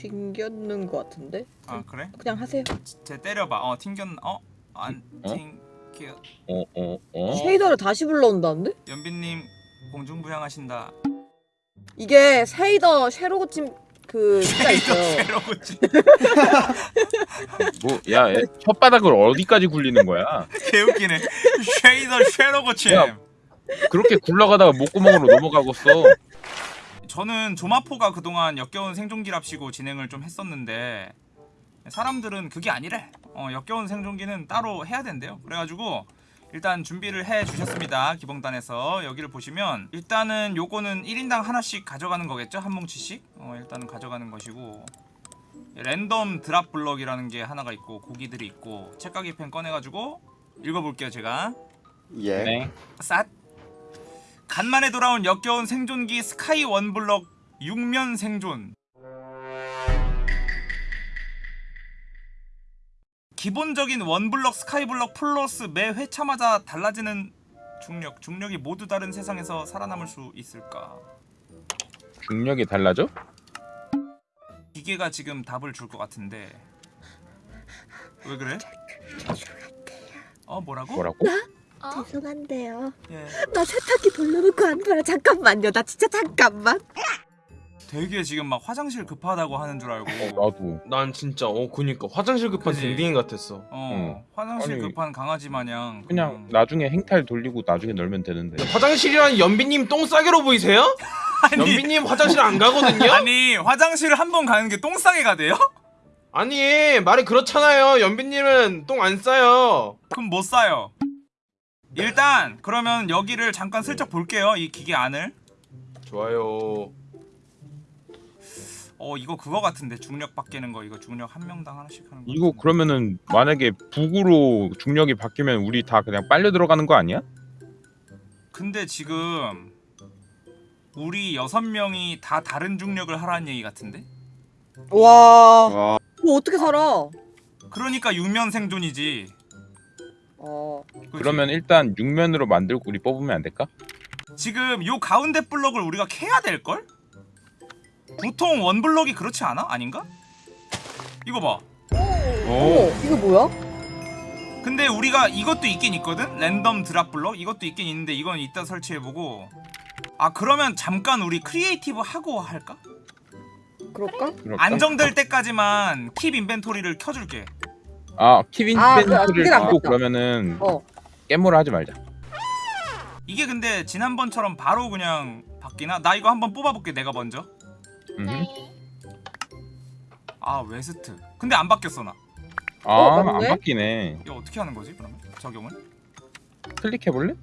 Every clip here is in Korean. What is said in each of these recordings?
튕겼는 것 같은데? 아 그래? 그냥 하세요. 쟤 때려봐. 어 튕겼. 어 안 어? 튕겨. 어, 어, 어? shader를 다시 불러온다는데? 연빈님 공중부양하신다. 이게 shader 쉐로 고침 그가 있어요. 괴로웠지. 뭐, 야, 애, 혓바닥을 어디까지 굴리는 거야? 개웃기네. shader 쉐로 고침. 야. 그렇게 굴러가다가 목구멍으로 넘어가겠어. 저는 조마포가 그동안 역겨운 생존기랍시고 진행을 좀 했었는데 사람들은 그게 아니래. 어, 역겨운 생존기는 따로 해야 된대요. 그래가지고 일단 준비를 해 주셨습니다. 기봉단에서 여기를 보시면 일단은 요거는 1인당 하나씩 가져가는 거겠죠? 한 뭉치씩? 어, 일단은 가져가는 것이고 랜덤 드랍 블럭이라는 게 하나가 있고 고기들이 있고 책가기 펜 꺼내가지고 읽어볼게요 제가 예. 네. 쌌 간만에 돌아온 역겨운 생존기 스카이 원블럭 6면 생존 기본적인 원블럭 스카이블럭 플러스 매 회차마다 달라지는 중력 중력이 모두 다른 세상에서 살아남을 수 있을까 중력이 달라져? 기계가 지금 답을 줄 것 같은데 왜 그래? 어 뭐라고? 뭐라고? 어? 죄송한데요. 예. 나 세탁기 돌려놓고 한 거야. 잠깐만요. 나 진짜 잠깐만. 되게 지금 막 화장실 급하다고 하는 줄 알고 어, 나도. 난 진짜 어 그니까 화장실 급한 그지? 댕댕이 같았어. 어 응. 화장실 아니, 급한 강아지 마냥 그냥 나중에 행탈 돌리고 나중에 놀면 되는데. 화장실이란 연비님 똥 싸개로 보이세요? 연비님 화장실 안 가거든요? 아니 화장실을 한 번 가는 게 똥 싸게 가대요? 아니 말이 그렇잖아요. 연비님은 똥 안 싸요. 그럼 못 싸요 일단 그러면 여기를 잠깐 슬쩍 볼게요 이 기계 안을 좋아요. 어 이거 그거 같은데 중력 바뀌는 거 이거 중력 한 명당 하나씩 하는 거 이거 그러면은 만약에 북으로 중력이 바뀌면 우리 다 그냥 빨려 들어가는 거 아니야? 근데 지금 우리 여섯 명이 다 다른 중력을 하라는 얘기 같은데? 와. 와. 뭐 어떻게 살아? 그러니까 육면 생존이지 어. 그러면 일단 6면으로 만들고 우리 뽑으면 안 될까? 지금 요 가운데 블럭을 우리가 캐야 될걸? 보통 원 블럭이 그렇지 않아? 아닌가? 이거 봐 어, 이거 뭐야? 근데 우리가 이것도 있긴 있거든? 랜덤 드랍 블럭 이것도 있긴 있는데 이건 이따 설치해보고 아 그러면 잠깐 우리 creative 하고 할까? 그럴까? 안정될 때까지만 keep inventory를 켜줄게 아, keep in 아, 그게 낫겠다. 갖고 그러면은 어. 깨물어 하지 말자. 이게 근데 지난번처럼 바로 그냥 바뀌나? 나 이거 한번 뽑아볼게 내가 먼저 음. 네. 아 west 근데 안 바뀌었어 나 아, 어, 안? 바뀌네. 이거 어떻게 하는 거지 그러면? 적용을? 클릭해 볼래?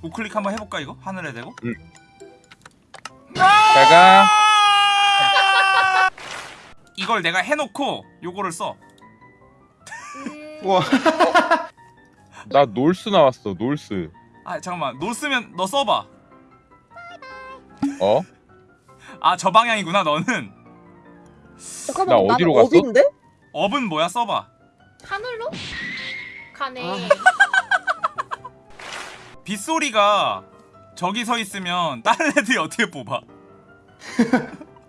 우클릭 한번 해볼까 이거? 하늘에 대고? 제가 이걸 내가 해놓고 요거를 써 음, 우와. 나 north 나왔어. north. 아 잠깐만 north면 너 써봐 어? 아 저 방향이구나 너는 잠깐만. 나 나는 어디로 갔어? 어딘데? up은 뭐야 써봐 하늘로? 가네. 아. 빗소리가 저기 서 있으면 다른 애들이 어떻게 뽑아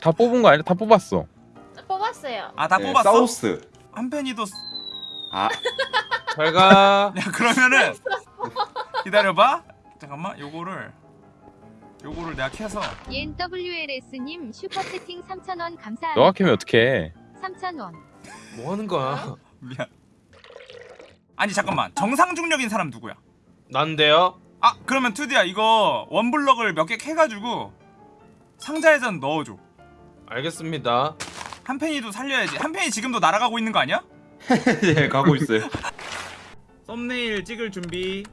다 뽑은 거 아니야? 다 뽑았어. 뽑았어요. 아다 네, 뽑았어? 사우스. 한편이도 쓰- 아, 잘 가. 야 그러면은 기다려봐 잠깐만 요거를 요거를 내가 켜서 NWLS님 슈퍼 채팅 3,000원 감사합니다. 너가 캐면 어떡해? 3,000원. 뭐 하는 거야? 미안 아니 잠깐만 정상 중력인 사람 누구야 난데요. 아 그러면 투디야 이거 원블럭을 몇 개 캐가지고 상자에다 넣어줘 알겠습니다. 한편이도 살려야지 한편이 지금도 날아가고 있는 거 아니야? 예, 가고 있어요. 썸네일 찍을 준비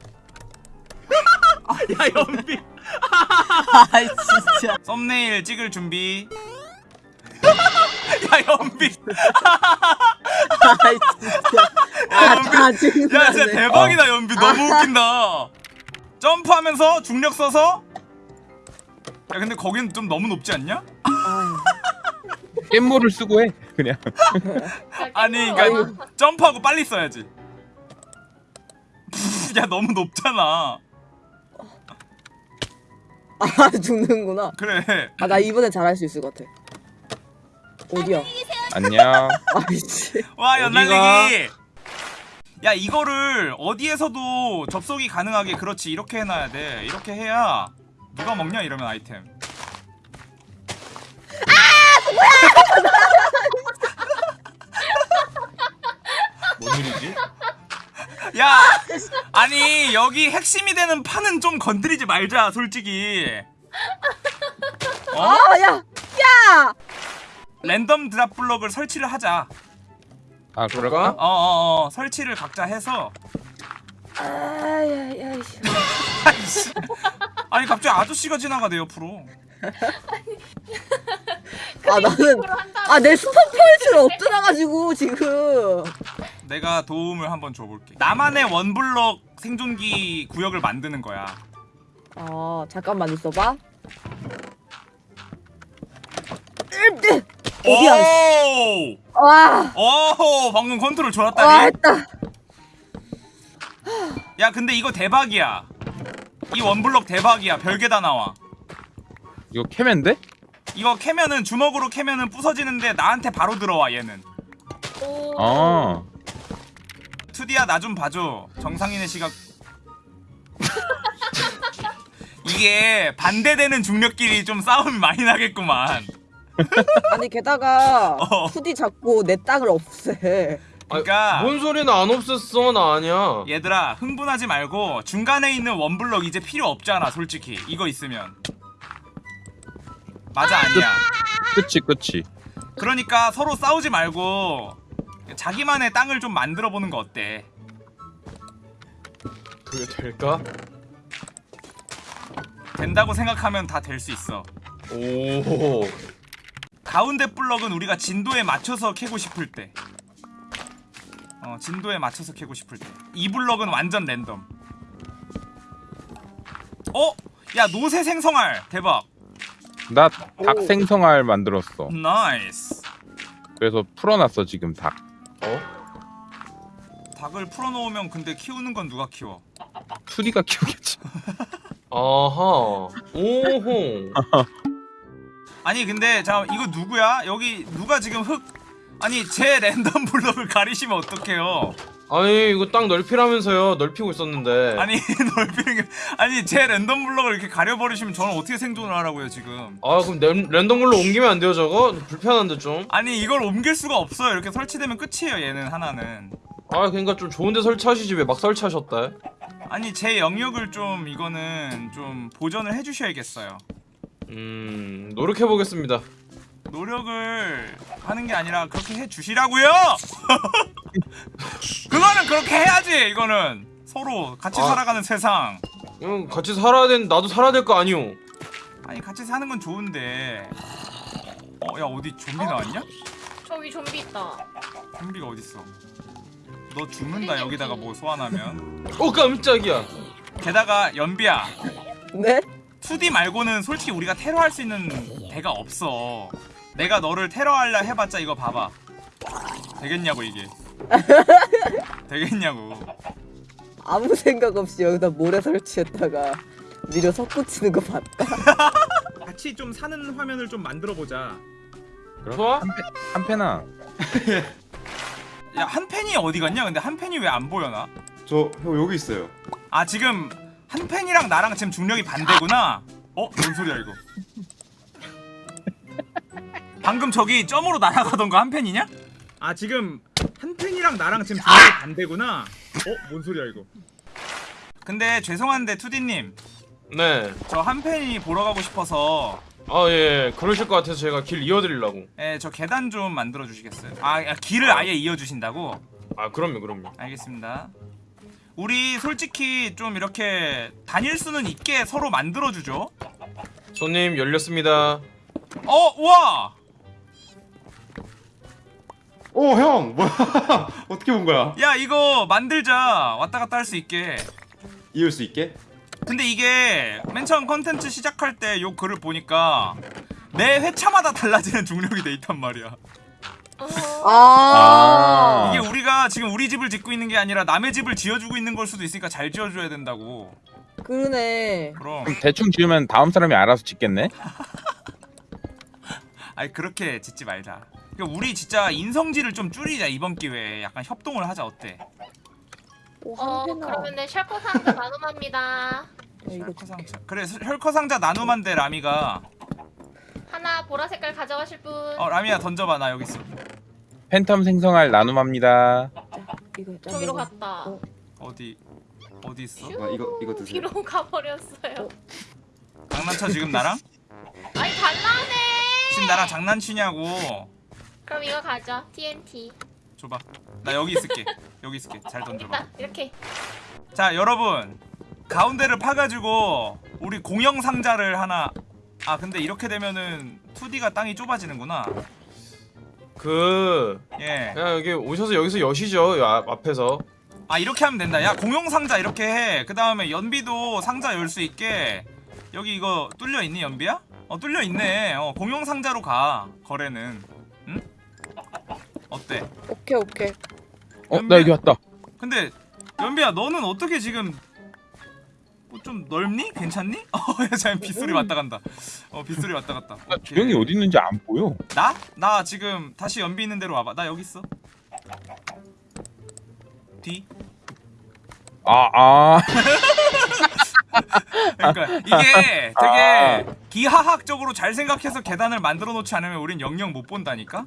아야 연비 아이 진짜. 썸네일 찍을 준비 야 연비 아이 진짜. 아 연비 짜증나. 야 진짜 대박이다 연비 너무 웃긴다 점프하면서 중력 써서 야 근데 거긴 좀 너무 높지 않냐? 깻물을 쓰고 해. 그냥. 아니 그러니까 점프하고 빨리 써야지 야 너무 높잖아 아 죽는구나. 그래 아 나 이번엔 잘할 수 있을 것 같아. 어디야? 안녕. 아이씨. 와? 연날리기 야 이거를 어디에서도 접속이 가능하게 그렇지 이렇게 해놔야 돼 이렇게 해야 누가 먹냐 이러면 아이템 뭔 일이지? 야 아니 여기 핵심이 되는 판은 좀 건드리지 말자 솔직히 어? 아, 야! 야! 랜덤 드랍 블럭을 설치를 하자 아 그럴까? 어어어 설치를 각자 해서 아, 야, 야, 이씨. 아이씨. 아니 갑자기 아저씨가 지나가네 옆으로 아, 나는. 아, 내 스폰 포인트를 엎드려가지고, 지금. 내가 도움을 한번 줘볼게 나만의 one block 생존기 구역을 만드는 거야 아, 잠깐만 있어봐. 으뜨! 어디야, 오! 와! 오 방금 컨트롤 와, 좋았다니 했다. 야 근데 이거 대박이야 이 one block 대박이야 별게 다 나와 이거 캐맨데? 이거 캐면은 주먹으로 캐면은 부서지는데 나한테 바로 들어와 얘는 오. 아. 2D야 나 좀 봐줘 정상인의 시각 이게 반대되는 중력끼리 좀 싸움이 많이 나겠구만 아니, 게다가, 어. 2D 잡고 내 땅을 없애. 그러니까 뭔 소리는 안 없었어 나 아니야. 얘들아 흥분하지 말고 중간에 있는 원블럭 이제 필요 없잖아 솔직히 이거 있으면 맞아 아니야 그치 그치. 그러니까 서로 싸우지 말고 자기만의 땅을 좀 만들어 보는 거 어때 그게 될까? 된다고 생각하면 다 될 수 있어 오. 가운데 블럭은 우리가 진도에 맞춰서 캐고 싶을 때 어, 진도에 맞춰서 캐고 싶을 때. 이 블럭은 완전 랜덤. 어? 야, 노새 생성알. 대박. 나 닭 생성알 만들었어. nice. 그래서 풀어놨어 지금 닭. 어? 닭을 풀어놓으면 근데 키우는 건 누가 키워? 2D가 키우겠지. 아하. 오호. 아니 근데 잠 이거 누구야? 여기 누가 지금 흙 아니 제 랜덤 블럭을 가리시면 어떡해요? 아니 이거 땅 넓히라면서요. 넓히고 있었는데. 아니 넓히는 게 아니 제 랜덤 블럭을 이렇게 가려버리시면 저는 어떻게 생존을 하라고요 지금? 아 그럼 랜, 랜덤으로 옮기면 안 돼요 저거? 불편한데 좀. 아니 이걸 옮길 수가 없어요. 이렇게 설치되면 끝이에요. 얘는 하나는. 아 그러니까 좀 좋은데 설치하시지 왜 막 설치하셨다. 아니 제 영역을 좀 이거는 좀 보전을 해주셔야겠어요. 음 노력해 보겠습니다. 노력을 하는 게 아니라 그렇게 해주시라고요. 그거는 그렇게 해야지. 이거는 서로 같이 아. 살아가는 세상. 응 같이 살아야 된 나도 살아야 될 거 아니오. 아니 같이 사는 건 좋은데. 어, 야 어디 좀비 나왔냐? 저기 좀비 있다. 좀비가 어디 있어? 너 죽는다 여기다가 뭐 소환하면. 어 깜짝이야. 게다가 연비야. 네? 2D 말고는 솔직히 우리가 테러할 수 있는 대가 없어. 내가 너를 테러하려 해봤자 이거 봐봐. 되겠냐고 이게. 되겠냐고. 아무 생각 없이 여기다 모래 설치했다가 미려 석고치는 거 봤다. 같이 좀 사는 화면을 좀 만들어 보자. 좋아? 한패나. 야한 팬이 어디 갔냐? 근데 한 팬이 왜 안 보여나? 저 형 여기 있어요. 아 지금 한 팬이랑 나랑 지금 중력이 반대구나. 어? 뭔 소리야 이거? 방금 저기 점으로 날아가던 거 한 팬이냐? 아 지금 한 팬이랑 나랑 지금 중력이 반대구나. 어? 뭔 소리야 이거? 근데 죄송한데 투디님 네. 저 한 팬이 보러 가고 싶어서 아 예. 그러실 것 같아서 제가 길 이어드리려고. 예, 저 계단 좀 만들어 주시겠어요? 아, 아, 길을 아예 이어 주신다고? 아 그럼요 그럼요. 알겠습니다. 우리 솔직히 좀 이렇게 다닐 수는 있게 서로 만들어 주죠. 손님 열렸습니다. 어, 우와! 오 형 뭐야? 어떻게 본 거야? 야, 이거 만들자. 왔다 갔다 할 수 있게. 이을 수 있게? 근데 이게 맨 처음 컨텐츠 시작할 때 요 글을 보니까 매 회차마다 달라지는 중력이 돼 있단 말이야. 어. 아. 이게 우리가 지금 우리 집을 짓고 있는 게 아니라 남의 집을 지어주고 있는 걸 수도 있으니까 잘 지어줘야 된다고. 그러네. 그럼. 그럼 대충 지으면 다음 사람이 알아서 짓겠네. 아니 그렇게 짓지 말자. 그러니까 우리 진짜 인성질을 좀 줄이자 이번 기회에 약간 협동을 하자 어때? 오, 어. 그러면은 샬코 상자 나눔합니다. 야, 이거 혈커 상자. 그래 혈커 상자 나눔한데 라미가. 하나 보라 색깔 가져가실 분. 어 라미야 던져봐 나 여기 있어. 팬텀 생성할 나눔합니다. 저기로. 갔다. 어. 어디 어디 있어? 슈, 아, 이거- 이거 드세요. 뒤로 가버렸어요. 장난쳐 지금 나랑? 아니 달라네. 지금 나랑 장난치냐고. 그럼 이거 가져. TNT. 줘봐. 나 여기 있을게. 여기 있을게. 잘 던져봐. 일단 이렇게. 자 여러분 가운데를 파가지고 우리 공영 상자를 하나. 아 근데 이렇게 되면은 2D가 땅이 좁아지는구나. 그 예. 그냥 여기 오셔서 여기서 여시죠 요 앞, 앞에서 아 이렇게 하면 된다. 야 공용 상자 이렇게 해. 그 다음에 연비도 상자 열 수 있게. 여기 이거 뚫려 있니 연비야? 어 뚫려 있네. 어 공용 상자로 가 거래는. 응? 어때? 오케이 오케이. 어, 나 여기 왔다. 근데 연비야 너는 어떻게 지금 뭐 좀 넓니? 괜찮니? 어, 야, 빗소리 왔다 간다. 어, 빗소리 왔다 갔다. 나 오케이. 주영이 어디 있는지 안 보여. 나? 나 지금 다시 연비 있는 대로 와봐. 나 여기 있어. 뒤. 아, 아. 그러니까 이게 되게 기하학적으로 잘 생각해서 계단을 만들어 놓지 않으면 우린 영영 못 본다니까.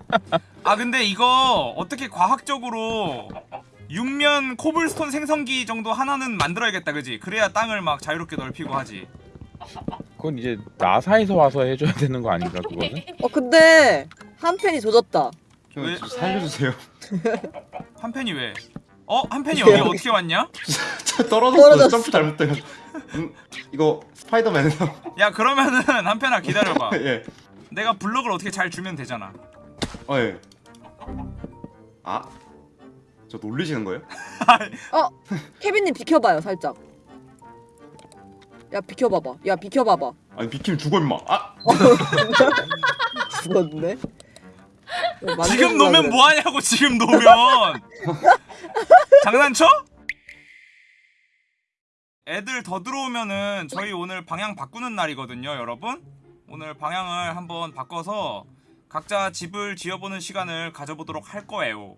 아 근데 이거 어떻게 과학적으로 육면 코블스톤 생성기 정도 하나는 만들어야겠다, 그지? 그래야 땅을 막 자유롭게 넓히고 하지. 그건 이제 나사에서 와서 해줘야 되는 거 아닌가 그거는? 어 근데 한 팬이 조졌다. 형, 왜? 저 살려주세요. 한 팬이 왜? 어? 한 팬이 여기 어떻게 왔냐? 떨어졌어. 점프 잘못돼가지고. 음, 이거 스파이더맨에서. 야 그러면은 한 팬아 기다려봐. 예. 내가 블럭을 어떻게 잘 주면 되잖아. 어 예. 아. 저 놀리시는 거예요? 케빈님 비켜봐요 살짝. 야 비켜봐봐. 야 비켜봐봐. 아니 비키면 죽어 임마. 아. 죽었네. 어, 지금 놓으면 뭐하냐고 지금 놓으면 장난쳐? 애들 더 들어오면은 저희 오늘 방향 바꾸는 날이거든요 여러분 오늘 방향을 한번 바꿔서 각자 집을 지어보는 시간을 가져보도록 할 거예요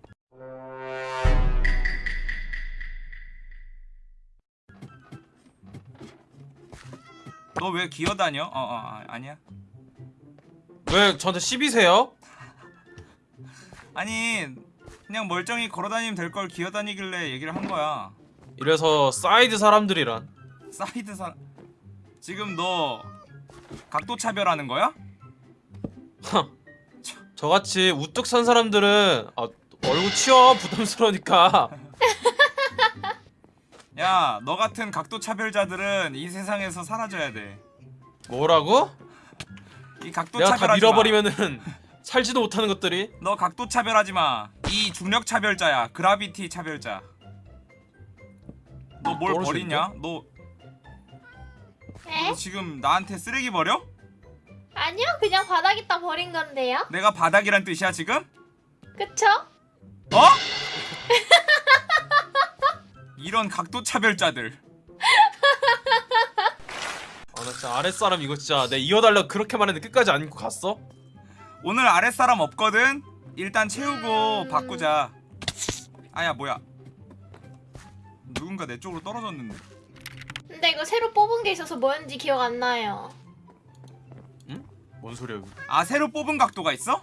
너 왜 기어다녀? 어어 어, 아니야 왜 저한테 시비세요? 아니 그냥 멀쩡히 걸어다니면 될 걸 기어다니길래 얘기를 한 거야 이래서 사이드 사람들이란 사이드 사 지금 너 각도 차별하는 거야? 저같이 우뚝 선 사람들은 아, 얼굴 치워 부담스러우니까 야, 너 같은 각도 차별자들은 이 세상에서 사라져야 돼. 뭐라고? 이 각도 내가 다 차별하지 마. 밀어버리면은 살지도 못하는 것들이 너 각도 차별하지 마. 이 중력 차별자야. gravity 차별자. 너 뭘 떨어지는데? 버리냐? 너, 에? 너 지금 나한테 쓰레기 버려? 아니요 그냥 바닥에다 버린 건데요. 내가 바닥이란 뜻이야 지금? 그쵸? 어? 이런 각도 차별자들. 아나 진짜 아랫사람 이거 진짜 내 이어달라고 그렇게 말했는데 끝까지 안 입고 갔어? 오늘 아랫사람 없거든? 일단 채우고 음. 바꾸자. 아야 뭐야? 누군가 내 쪽으로 떨어졌는데. 근데 이거 새로 뽑은 게 있어서 뭐였는지 기억 안 나요. 뭔 소리야 이거 아 새로 뽑은 각도가 있어?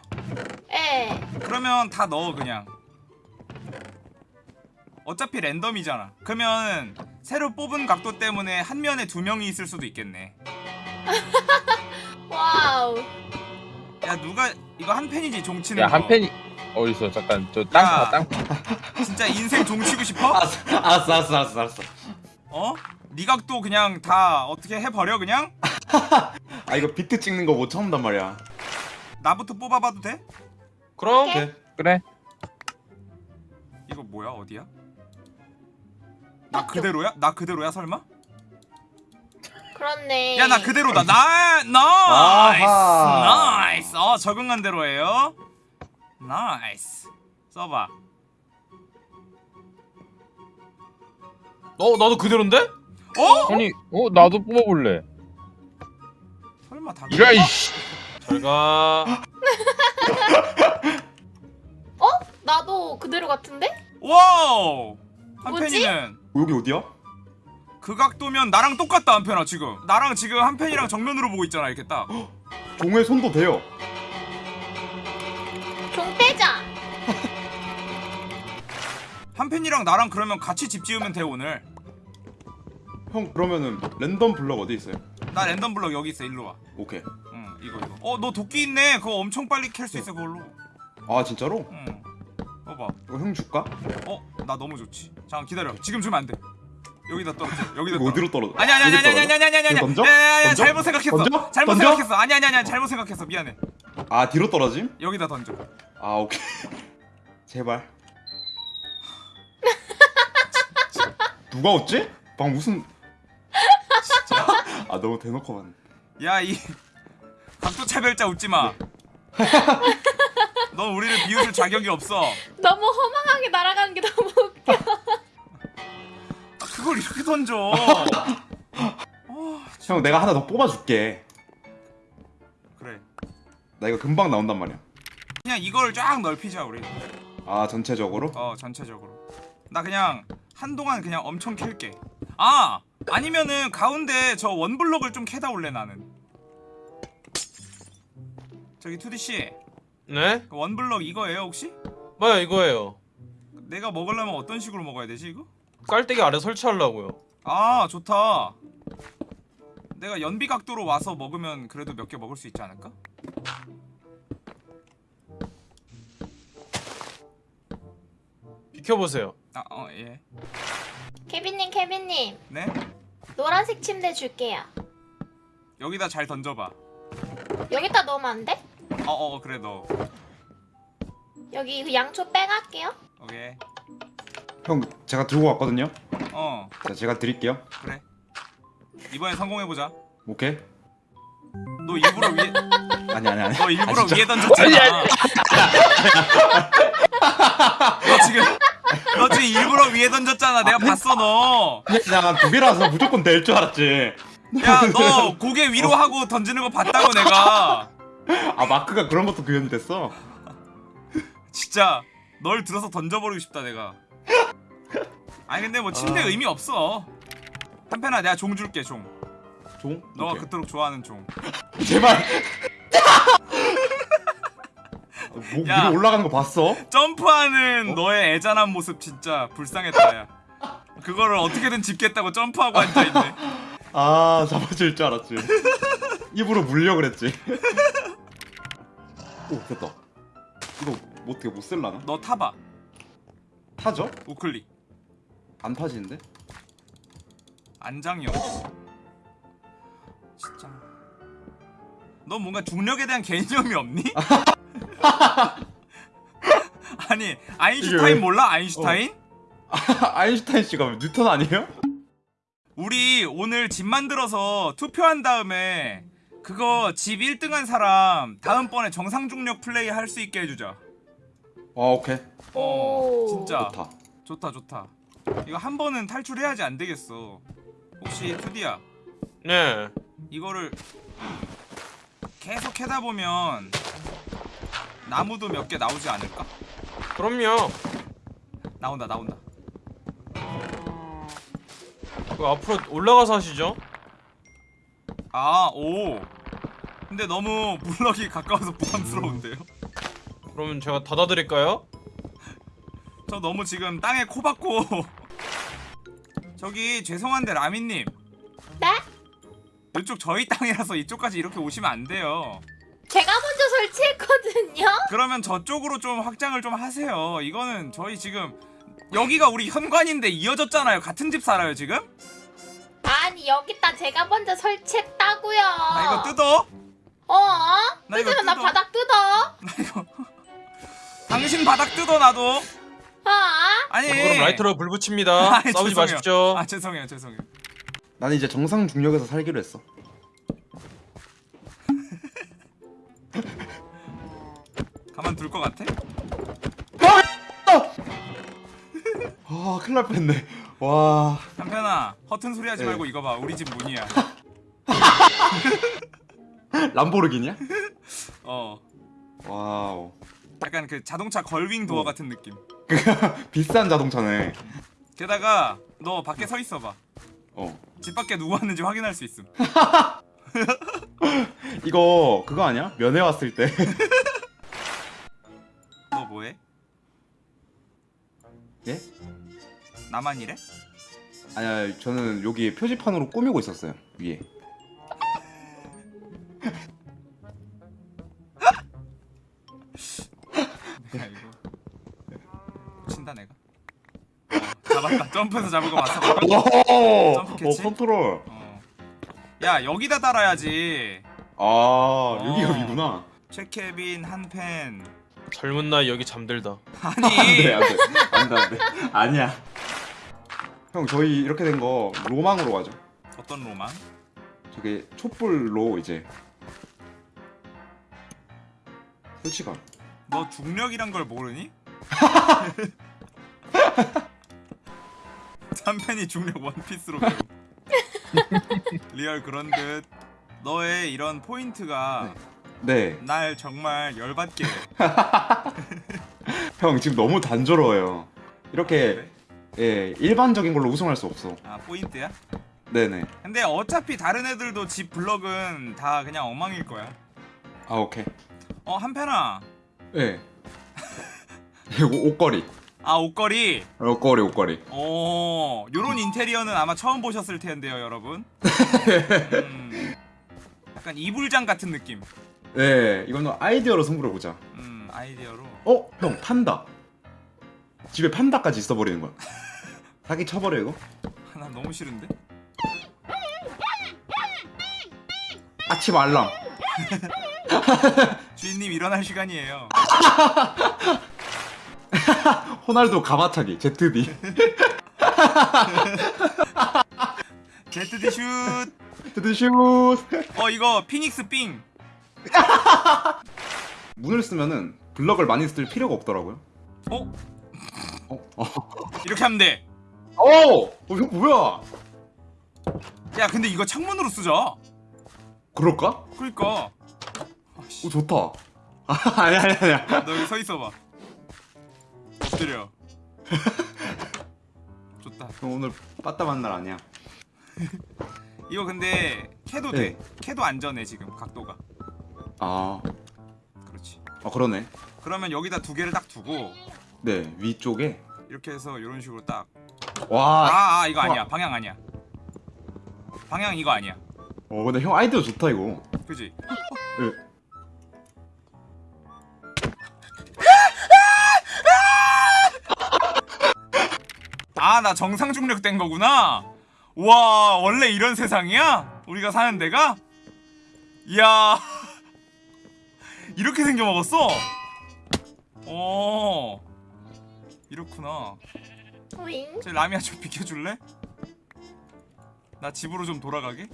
에. 그러면 다 넣어 그냥 어차피 랜덤이잖아 그러면 새로 뽑은 각도 때문에 한 면에 두 명이 있을 수도 있겠네 wow. 야 누가 이거 한 팬이지 종치는 야, 거한 팬이 어디 있어? 잠깐 저 땅땅 파. 진짜 인생 종치고 싶어? 알았어, 알았어, 알았어, 알았어, 알았어. 어? 네 각도 그냥 다 어떻게 해버려 그냥? 아 이거 비트 찍는 거 못 참단 말이야. 나부터 뽑아봐도 돼? 그럼 오케이. 오케이. 그래. 이거 뭐야 어디야? 나 그대로야? 나 그대로야 설마? 그렇네. 야 나 그대로다 나 나이스 아하. 나이스 어 적응한 대로예요 nice 써봐 어 나도 그대로인데? 어? 아니, 어 나도 뽑아볼래. 설마 다 이라 이씨. 잘가 나도 그대로 같은데? wow 뭐지? 한편이는 여기 어디야? 그 각도면 나랑 똑같다 한편아 지금 나랑 지금 한편이랑 정면으로 보고 있잖아 이렇게 딱 종의 손도 돼요. 종 빼자. 한편이랑 나랑 그러면 같이 집 지으면 돼 오늘 형 그러면은 랜덤 블럭 어디 있어요? 나 랜덤 블럭 여기 있어 일로 와 오케이. 응 이거 이거 어 너 도끼 있네 그거 엄청 빨리 캘 수 있어 그걸로 아 진짜로? 응 봐봐 이거 형 줄까? 어 나 너무 좋지 잠깐 기다려 지금 주면 안돼 여기다 떨어져 여기다 떨어져 어디로 떨어져? 아니 아니 아니 아니 아니? 아니 아니 아니 던져? 아니 아니 던져? 잘못 생각했어 던져? 잘못 던져? 생각했어 아니 아니 아니 잘못 생각했어 미안해 아 뒤로 떨어짐? 여기다 던져 아 오케이. 제발. 누가 웃지? 방 무슨? 아 너무 대놓고 봤네. 야이 각도 차별자 웃지 마. 넌 우리를 비웃을 자격이 없어. 너무 허망하게 날아가는 게 너무 웃겨. 아, 그걸 이렇게 던져. 어, 형 내가 하나 더 뽑아줄게. 그래. 나 이거 금방 나온단 말이야. 그냥 이걸 쫙 넓히자 우리. 아 전체적으로? 어 전체적으로. 나 그냥 한동안 그냥 엄청 캘게. 아 아니면은 가운데 저 원블럭을 좀 캐다 올래 나는. 저기 투디 씨, 네? 그 원블럭 이거예요 혹시? 뭐야 이거예요 내가 먹으려면 어떤 식으로 먹어야 되지 이거? 깔때기 아래 설치하려고요 아 좋다 내가 연비 각도로 와서 먹으면 그래도 몇 개 먹을 수 있지 않을까? 비켜보세요 아 어 예 케빈님, 케빈님. 네? 노란색 침대 줄게요. 여기다 잘 던져봐 여기다 넣으면 안 돼? 어 어 그래 너 여기 그 양초 빼갈게요. 오케이 형 제가 들고 왔거든요. 어 자 제가 드릴게요. 그래 이번엔 성공해보자 오케이. 너 일부러 위에 아니 아니 아니. 너 일부러 아. 위에 던졌잖아 너 지금 너 지금 일부러 위에 던졌잖아 내가 봤어 너야너 그냥 두 개라서 무조건 될 줄 알았지. 고개 위로 하고 던지는 거 봤다고 내가 아 마크가 그런 것도 구현이 됐어. 진짜 널 들어서 던져버리고 싶다 내가 아니 근데 뭐 침대 아. 의미 없어 한편아 내가 종 줄게 종 종? 너가 오케이. 그토록 좋아하는 종 제발. 목 야. 위로 올라가는 거 봤어? 점프하는 너의 애잔한 모습 진짜 불쌍했다 야 그거를 어떻게든 짚겠다고 점프하고 앉아있네 아 잡아줄 줄 알았지. 입으로 물려 그랬지. 오 됐다. 이거 뭐 어떻게 못 쓸라나? 너 타봐 타죠? 우클릭 안 타지는데? 안장이 없어 진짜 너 뭔가 중력에 대한 개념이 없니? 아니 이게 왜- 아인슈타인 몰라 아인슈타인? 아인슈타인 씨가 뉴턴 아니에요? 우리 오늘 집 만들어서 투표한 다음에 그거 집 1등한 사람 다음번에 정상 중력 플레이 할 수 있게 해주자. 아 오케이 어, 오. 진짜 좋다. 좋다 좋다. 이거 한 번은 탈출해야지 안 되겠어. 혹시 투디야 네 이거를 계속 해다 보면 나무도 몇 개 나오지 않을까? 그럼요 나온다 나온다. 그 앞으로 올라가서 하시죠 아 오. 근데 너무 블럭이 가까워서 부담스러운데요? 그러면 제가 닫아드릴까요? 저 너무 지금 땅에 코 박고 저기 죄송한데 라미님 네? 이쪽 저희 땅이라서 이쪽까지 이렇게 오시면 안 돼요 제가 먼저 설치했거든요. 그러면 저쪽으로 좀 확장을 좀 하세요 이거는 저희 지금 여기가 우리 현관인데 이어졌잖아요 같은 집 살아요 지금? 아니 여기다 제가 먼저 설치했다고요. 나 이거 뜯어? 어? 나 이거 뜯으면 나. 바닥 뜯어. 나 이거 당신 바닥 뜯어 나도 어? 아니 그럼 라이터로 불 붙입니다 아니, 싸우지 죄송해요. 마십시오 아 죄송해요 죄송해요 나는 이제 정상 중력에서 살기로 했어. 가만 둘 것 같아? 아 큰일 날 뻔했네. 와 한편아 허튼 소리 하지 네. 말고 이거 봐 우리 집 문이야 람보르기니야? 어 wow. 약간 그 자동차 gull-wing door 같은 느낌 비싼 자동차네. 게다가 너 밖에 서 있어봐 어. 집 밖에 누구 왔는지 확인할 수 있음 이거 그거 아니야? 면회 왔을 때. 너 뭐해? 예? 나만 이래? 아니야, 저는 여기 표지판으로 꾸미고 있었어요. 위에. 내가 이거 친다 내가 어, 잡았다 점프해서 잡은 거 봤어 방금? 오! 점프 캐치? 어, 컨트롤. 어. 야 여기다 달아야지 아, 여기 어. 여기구나. 최케빈 한펜 젊은 나이 여기 잠들다. 아니 네, 안 돼. 안 돼, 안 돼. 아니야. 형, 저희 이렇게 된 거 로망으로 가죠. 어떤 로망? 저게 촛불로 이제 설치가. 너 중력이란 걸 모르니? 한펜이 중력 원피스로 배우 real 그런 듯 너의 이런 포인트가 네. 날 정말 열받게 해. 형 지금 너무 단조로워요. 이렇게 예, 일반적인 걸로 우승할 수 없어. 아 포인트야? 네네. 근데 어차피 다른 애들도 집 블럭은 다 그냥 엉망일 거야 아 오케이. 어 한편아 예. 이거 옷걸이. 아 옷걸이 옷걸이 옷걸이. 오 요런 인테리어는 아마 처음 보셨을 텐데요 여러분 음, 약간 이불장 같은 느낌 네, 이거는 아이디어로 승부를 보자. 음 아이디어로 어, 형 판다. 집에 판다까지 있어 버리는 거야. 사기 쳐버려 이거. 나 너무 싫은데? 아침 알람. 주인님 일어날 시간이에요 호날두 가마차기 ZD. 제트디 슛! ZD 슛. 어 이거 피닉스 삥! 문을 쓰면은 블럭을 많이 쓸 필요가 없더라고요. 어? 어, 어. 이렇게 하면 돼! 어, 어, 형 뭐야? 야 근데 이거 창문으로 쓰자! 그럴까? 그니까 오 좋다. 아, 아니 아니 아니야. 너 여기 서 있어봐 엎드려 좋다 형 오늘 빠따만 날 아니야. 이거 근데 캐도 돼 네. 캐도 안전해 지금 각도가 아, 그렇지 아 그러네. 그러면 여기다 두 개를 딱 두고 네 위쪽에 이렇게 해서 이런 식으로 딱 와. 아, 아 이거 아니야 방향 아니야 방향 이거 아니야 어 근데 형 아이디어 좋다 이거. 그지? 네. 아 나 정상 중력 된 거구나 와 원래 이런 세상이야? 우리가 사는 데가? 이야 이렇게 생겨 먹었어? 어 이렇구나? 저 라미야 좀 비켜줄래? 나 집으로 좀 돌아가게?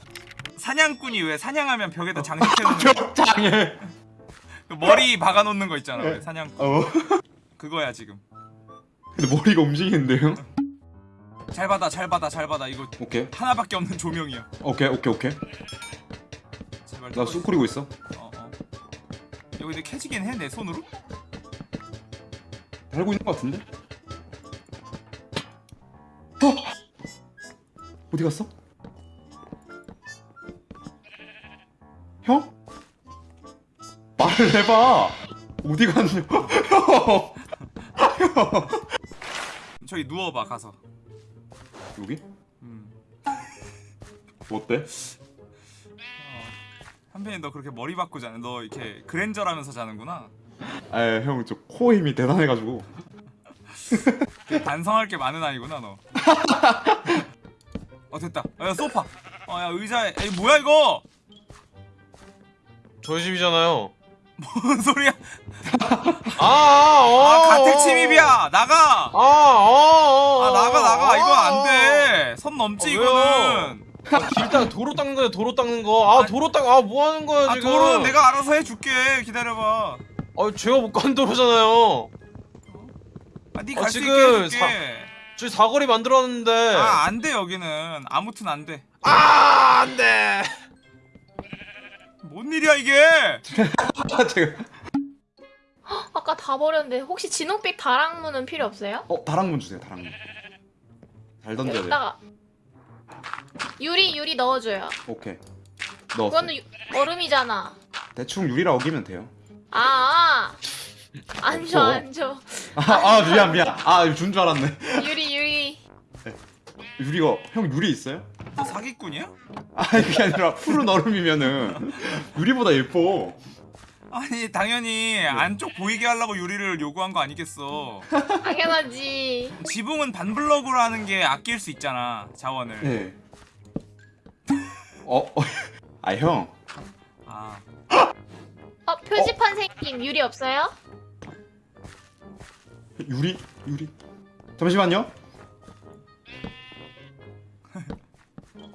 사냥꾼이 왜 사냥하면 벽에다 장식해놓는 거 장애. 그 머리 박아놓는 거 있잖아 왜 사냥꾼 어. 그거야 지금 근데 머리가 움직이는데요? 잘 받아 잘 받아 잘 받아 이거 오케이. 하나밖에 없는 조명이야 오케이 오케이 오케이. 제발 나 떨어져. 쑥 뿌리고 있어. 어, 어. 이거 근데 캐지긴 해 내 손으로? 달고 있는 것 같은데? 어? 어디 갔어? 형? 말을 해봐. 어디 갔냐? 형. 저기 누워봐 가서 여기? 음. 어때? 어. 한편이 너 그렇게 머리 박고 자는 너 이렇게 그랜저라면서 자는구나 아, 형, 저 코 힘이 대단해가지고. 반성할 게 많은 아이구나 너. 어 됐다. 어, 야 소파. 어야 의자에. 에이 뭐야 이거? 저희 집이잖아요. 뭔 소리야? 아, 아, 어, 아 가택 어. 침입이야. 나가. 아, 어, 어, 아 나가 나가 이거 안 어. 돼. 선 넘지 아? 이거는. 아, 길딱 도로 닦는 거야, 도로 닦는 거. 아, 도로 닦, 아, 뭐 하는 거야, 아 지금? 도로는 내가 알아서 해줄게. 기다려봐. 아, 제가 못 간 도로잖아요. 아, 네 아, 갈수 있게 지금 해줄게. 저희 사거리 만들었는데. 아안 돼 여기는. 아무튼 안 돼. 아, 안 돼. 뭔 일이야 이게? 제가 아까 다 버렸는데 혹시 진홍빛 다랑문은 필요 없어요? 어 다랑문 주세요 다랑문 잘 던져야 돼 여기다가 유리 유리 넣어줘요. 오케이 넣었어 그거는 유- 얼음이잖아. 대충 유리라 어기면 돼요 아, 아. 안 줘, 없어. 안 줘. 아, 아 미안 미안 아 준 줄 알았네 유리, 유리. 유리가 형 유리 있어요? 너 사기꾼이야? 아 그게 아니라 푸른 얼음이면은 유리보다 예뻐 아니 당연히 안쪽 보이게 하려고 유리를 요구한 거 아니겠어. 당연하지. 지붕은 반블럭으로 하는 게 아낄 수 있잖아 자원을. 네. 어? 어. 아 형. 아 어, 표지판 생김 유리 없어요? 유리? 유리? 잠시만요.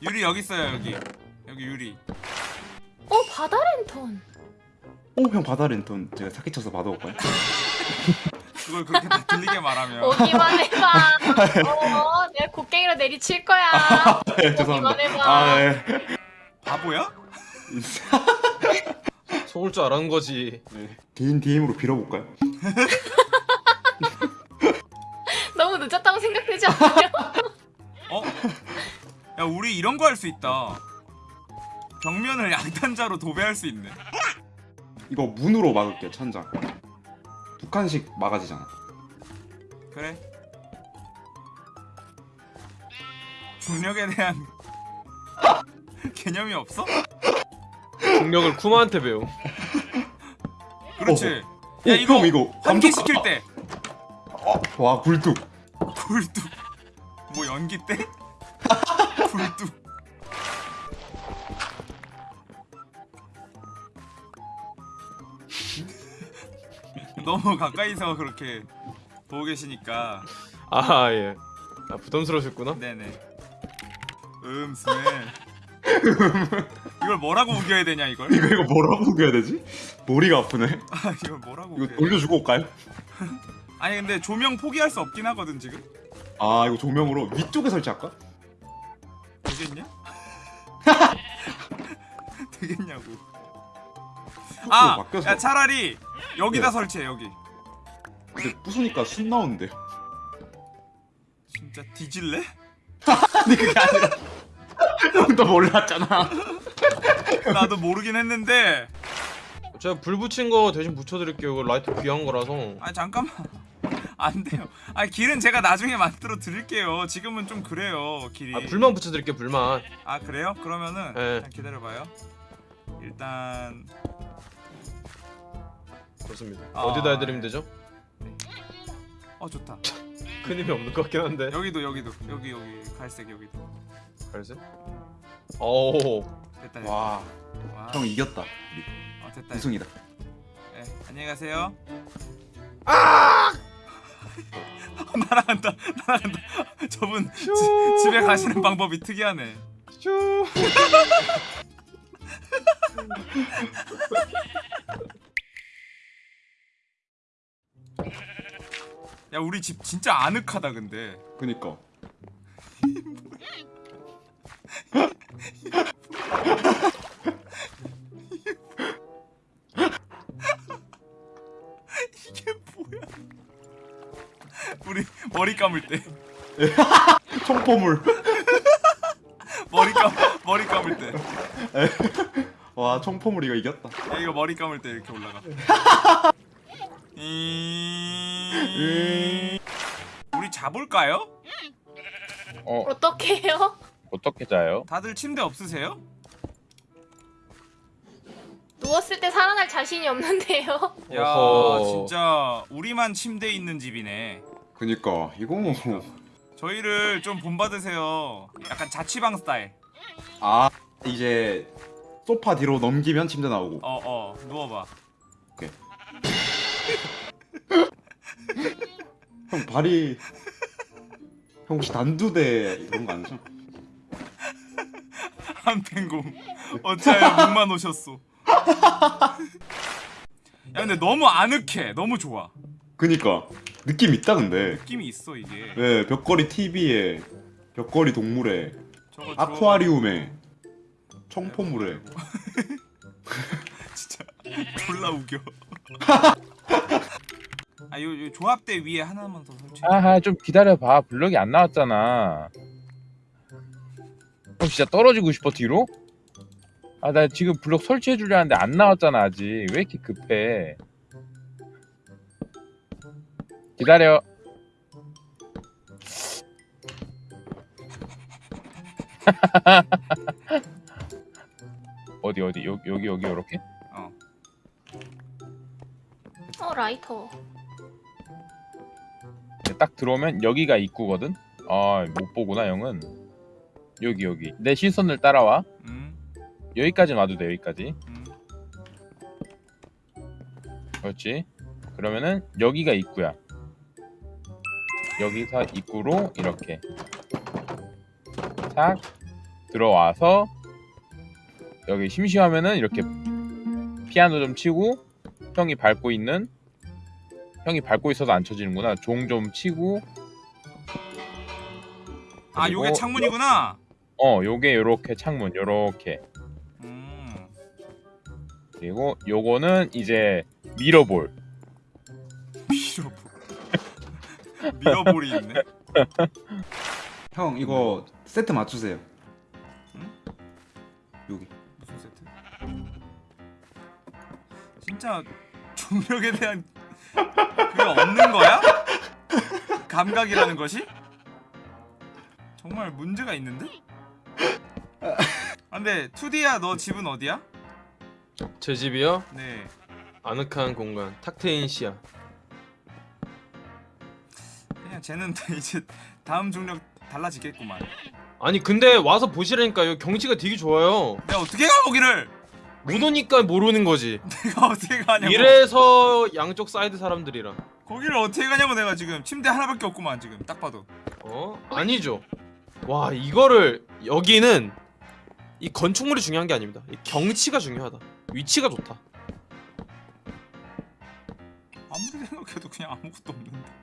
유리 여기 있어요 여기 여기 유리. 어, 바다 랜턴. 오, 형 바다 랜턴 제가 사기 쳐서 받아올까요? 그걸 그렇게 다 들리게 말하면. 오기만 해봐. 어, 내가 곡괭이로 내리칠 거야. 네, 오기만 해봐. 아, 네. 바보야? 속을 줄 알았는 거지. 네. 개인 DM으로 빌어볼까요? 야 우리 이런 거 할 수 있다. 벽면을 양탄자로 도배할 수 있네. 이거 문으로 막을게요, 천장. 두 칸씩 막아지잖아. 그래. 중력에 대한 개념이 없어? 중력을 쿠마한테 배워. 그렇지. 오, 야 이거 형 이거 환기 시킬 때 어, 와, 굴뚝. 굴뚝. 뭐 연기 때? 굴뚝. 너무 가까이서 그렇게 보고 계시니까 아 예. 아, 부담스러우셨구나. 네네. 음 스멜. 이걸 뭐라고 우겨야 되냐 이걸? 이거 이거 뭐라고 우겨야 되지? 머리가 아프네. 아 이걸 뭐라고 이거? 돌려주고 올까요? 아니 근데 조명 포기할 수 없긴 하거든 지금. 아, 이거 조명으로 위쪽에 설치할까? 되겠냐? 되겠냐고. 아, 바뀌었어. 야 차라리 여기다 네. 설치해 여기. 근데 부수니까 순 나오는데요. 진짜 뒤질래? 근데 그게 아니라 형도 몰랐잖아. 나도 모르긴 했는데. 제가 불 붙인 거 대신 붙여드릴게요. 이거 라이트 귀한 거라서. 아 잠깐만. 안 돼요. 아 길은 제가 나중에 만들어 드릴게요. 지금은 좀 그래요 길이. 아 불만 붙여드릴게요. 불만. 아 그래요? 그러면은 네. 기다려봐요. 일단 좋습니다. 아. 어디다 해드리면 되죠? 어 좋다. 큰 힘이 없는 것 같긴 한데. 여기도 여기도 여기 여기 갈색 여기도 갈색? 오. 됐다. 됐다. 와, 와. 형 이겼다. 어, 됐다. 우승이다. 네, 안녕히 가세요. 아! 날아간다. 날아간다. 저분 지, 집에 가시는 방법이 특이하네. 슈. 야, 우리 집 진짜 아늑하다 근데. 그니까. 우리 머리 감을 때 청포물. 머리 감 머리 감을 때. 와, 청포물이가 이겼다. 야, 이거 머리 감을 때 이렇게 올라가. 이... 우리 자볼까요? 어 어떻게 해요? 어떻게 자요? 다들 침대 없으세요? 누웠을 때 살아날 자신이 없는데요. 야, 어허. 진짜 우리만 침대 있는 집이네. 그니까 이거 뭐. 저희를 좀 본받으세요. 약간 자취방 스타일. 아, 이제 소파 뒤로 넘기면 침대 나오고. 어, 어, 누워봐. 형 발이 형 혹시 단두대 이런 거 아니죠? 한pen공 어찌하여 목만 오셨소. 야, 근데 너무 아늑해. 너무 좋아. 그니까 느낌 있다 근데 느낌이 있어 이게 네 벽걸이 TV에 벽걸이 동물에 아쿠아리움에 청포물에 네, 뭐. 진짜 졸라 우겨 아, 이거 조합대 위에 하나만 더 설치. 아하, 좀 기다려봐. 블럭이 안 나왔잖아. 그럼 진짜 떨어지고 싶어, 뒤로? 아, 나 지금 블럭 설치해주려 하는데 안 나왔잖아, 아직. 왜 이렇게 급해? 기다려. 어디 어디? 요, 여기 여기 요렇게? 어. 어 라이터. 딱 들어오면 여기가 입구거든? 아 못 보구나 영은. 여기 여기. 내 시선을 따라와. 음. 여기까지 와도 돼 여기까지. 음. 그렇지? 그러면은 여기가 입구야. 여기서 입구로 이렇게 착 들어와서 여기 심심하면은 이렇게 피아노 좀 치고 형이 밟고 있는 형이 밟고 있어서 안 쳐지는구나. 종 좀 치고. 아 요게 창문이구나? 어 요게 요렇게 창문 요렇게. 음. 그리고 요거는 이제 미러볼. 미러볼. 미어볼이 있네 형 이거 세트 맞추세요 응? 여기 무슨 세트? 진짜 중력에 대한 그게 없는 거야? 감각이라는 것이? 정말 문제가 있는데? 아 근데 투디야 너 집은 어디야? 제 집이요? 네 아늑한 공간 탁트인 시야 그냥 쟤는 이제 다음 중력 달라지겠구만. 아니 근데 와서 보시라니까요 경치가 되게 좋아요. 내가 어떻게 가보기를? 못 오니까 모르는 거지. 내가 어떻게 가냐고. 이래서 양쪽 사이드 사람들이랑. 거기를 어떻게 가냐고 내가 지금. 침대 하나밖에 없구만 지금. 딱 봐도. 어? 아니죠. 와 이거를 여기는 이 건축물이 중요한 게 아닙니다. 경치가 중요하다. 위치가 좋다. 아무리 생각해도 그냥 아무것도 없는데.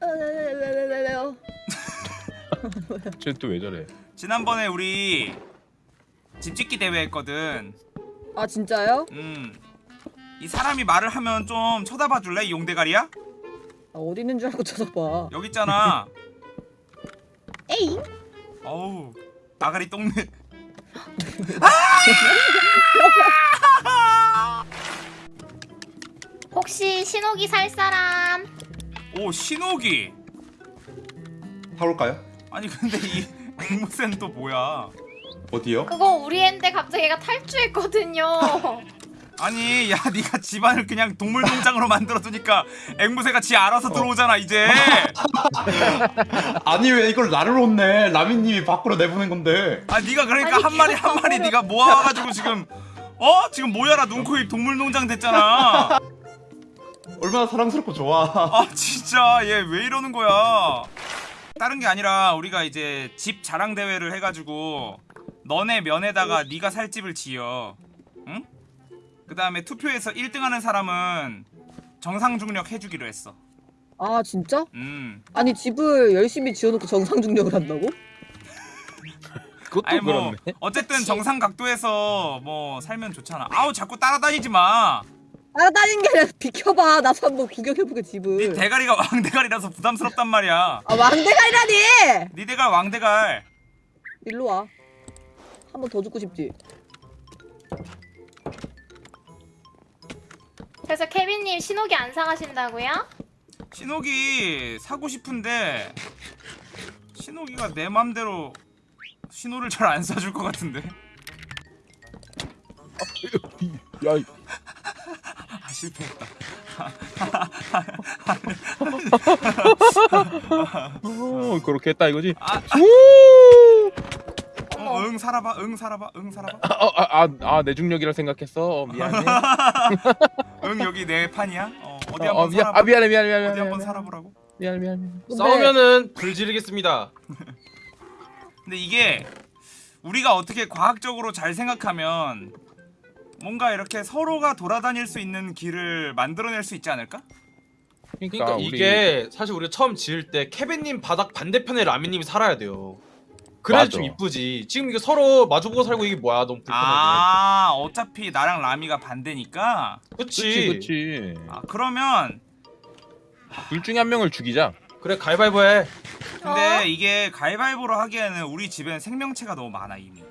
왜왜왜왜왜요? 쟤또 왜 저래? 지난번에 우리 집 짓기 대회 했거든 아 진짜요? 음 이 사람이 말을 하면 좀 쳐다봐 줄래 이 용대가리야? 아, 어디 있는 줄 알고 쳐다봐. 여기 있잖아 에이. 어우 아가리 똥내 혹시 신호기 살 사람? 오 신호기. 타올까요? 아니 근데 이 앵무새는 또 뭐야? 어디요? 그거 우리 애인데 갑자기 얘가 탈주했거든요. 아니 야 네가 집안을 그냥 동물 농장으로 만들어두니까 앵무새가 지 알아서 들어오잖아 이제. 아니 왜 이걸 나를 놓네 라미님이 밖으로 내보낸 건데. 아 네가 그러니까 아니, 한 마리 한 마리 네가 모아가지고 지금 어? 지금 모여라 눈코입 동물 농장 됐잖아 얼마나 사랑스럽고 좋아. 아 진짜. 얘 왜 이러는 거야? 다른 게 아니라 우리가 이제 집 자랑 대회를 해가지고 너네 면에다가 네가 살 집을 지어. 응? 그 다음에 투표에서 1등하는 사람은 정상 중력 해주기로 했어. 아 진짜? 음. 아니 집을 열심히 지어놓고 정상 중력을 한다고? 그것도 아니 뭐 그렇네. 어쨌든 정상 각도에서 뭐 살면 좋잖아. 아우 자꾸 따라다니지 마 따라다니는 게 아니라 비켜봐. 나도 한번 구경해보게 네 집을. 대가리가 왕대가리라서 부담스럽단 말이야 아 왕대가리라니! 네 대갈 왕대갈 일로 와. 한 번 더 죽고 싶지. 그래서 케빈님 신호기 안 사가신다고요? 신호기 사고 싶은데 신호기가 내 맘대로 신호를 잘 안 사줄 것 같은데 야, 이- 아 실패했다. 어, 그렇게 했다 이거지? 아 우! 어, 응응 살아봐 응 살아봐 응 살아봐. 아아 내 중력이라 생각했어? 어, 미안해. 응 여기 내 판이야? 어, 어디 어, 한번 어, 미안, 살아봐 아 미안해 미안해 미안해 어디 한번 살아보라고? 미안해 미안해. 근데 싸우면은 불 지르겠습니다. 근데 이게 우리가 어떻게 과학적으로 잘 생각하면 뭔가 이렇게 서로가 돌아다닐 수 있는 길을 만들어낼 수 있지 않을까? 그러니까, 그러니까 우리 이게 사실 우리가 처음 지을 때 케빈님 바닥 반대편에 라미님이 살아야 돼요. 그래야 맞아. 좀 이쁘지. 지금 이게 서로 마주보고 살고 이게 뭐야 너무 불편하게. 아 어차피 나랑 라미가 반대니까 그치. 그치 그치 아 그러면 둘 중에 한 명을 죽이자 그래 가위바위보 해. 근데 어? 이게 가위바위보로 하기에는 우리 집엔 생명체가 너무 많아 이미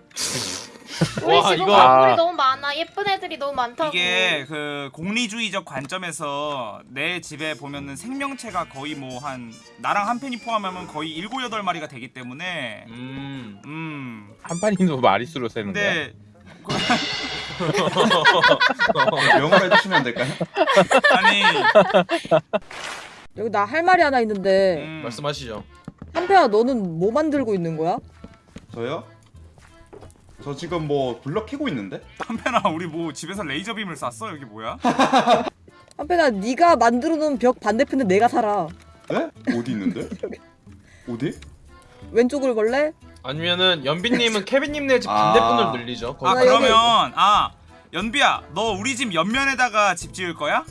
우리 와, 집은 이거- 건물이 아. 너무 많아. 예쁜 애들이 너무 많다고. 이게 그 공리주의적 관점에서 내 집에 보면은 생명체가 거의 뭐 한 나랑 한 팬이 포함하면 거의 일곱 여덟 마리가 되기 때문에 음. 음 한 판이도 마리수로 세는 거야 근데 명을 해주시면 안 될까요? 아니 여기 나 할 말이 하나 있는데 음, 말씀하시죠. 한편아 너는 뭐 만들고 있는 거야? 저요? 저 지금 뭐 블럭 캐고 있는데? 한편아 우리 뭐 집에서 레이저 빔을 쐈어 여기 뭐야? 한편아 네가 만들어 놓은 벽 반대편에 내가 살아 네? 어디 있는데? 어디? 왼쪽을 볼래? 아니면은 연빈님은 케빈님 네집 아. 반대편을 늘리죠. 아나 거기. 여기- 그러면 아 연비야 너 우리 집 옆면에다가 집 지을 거야?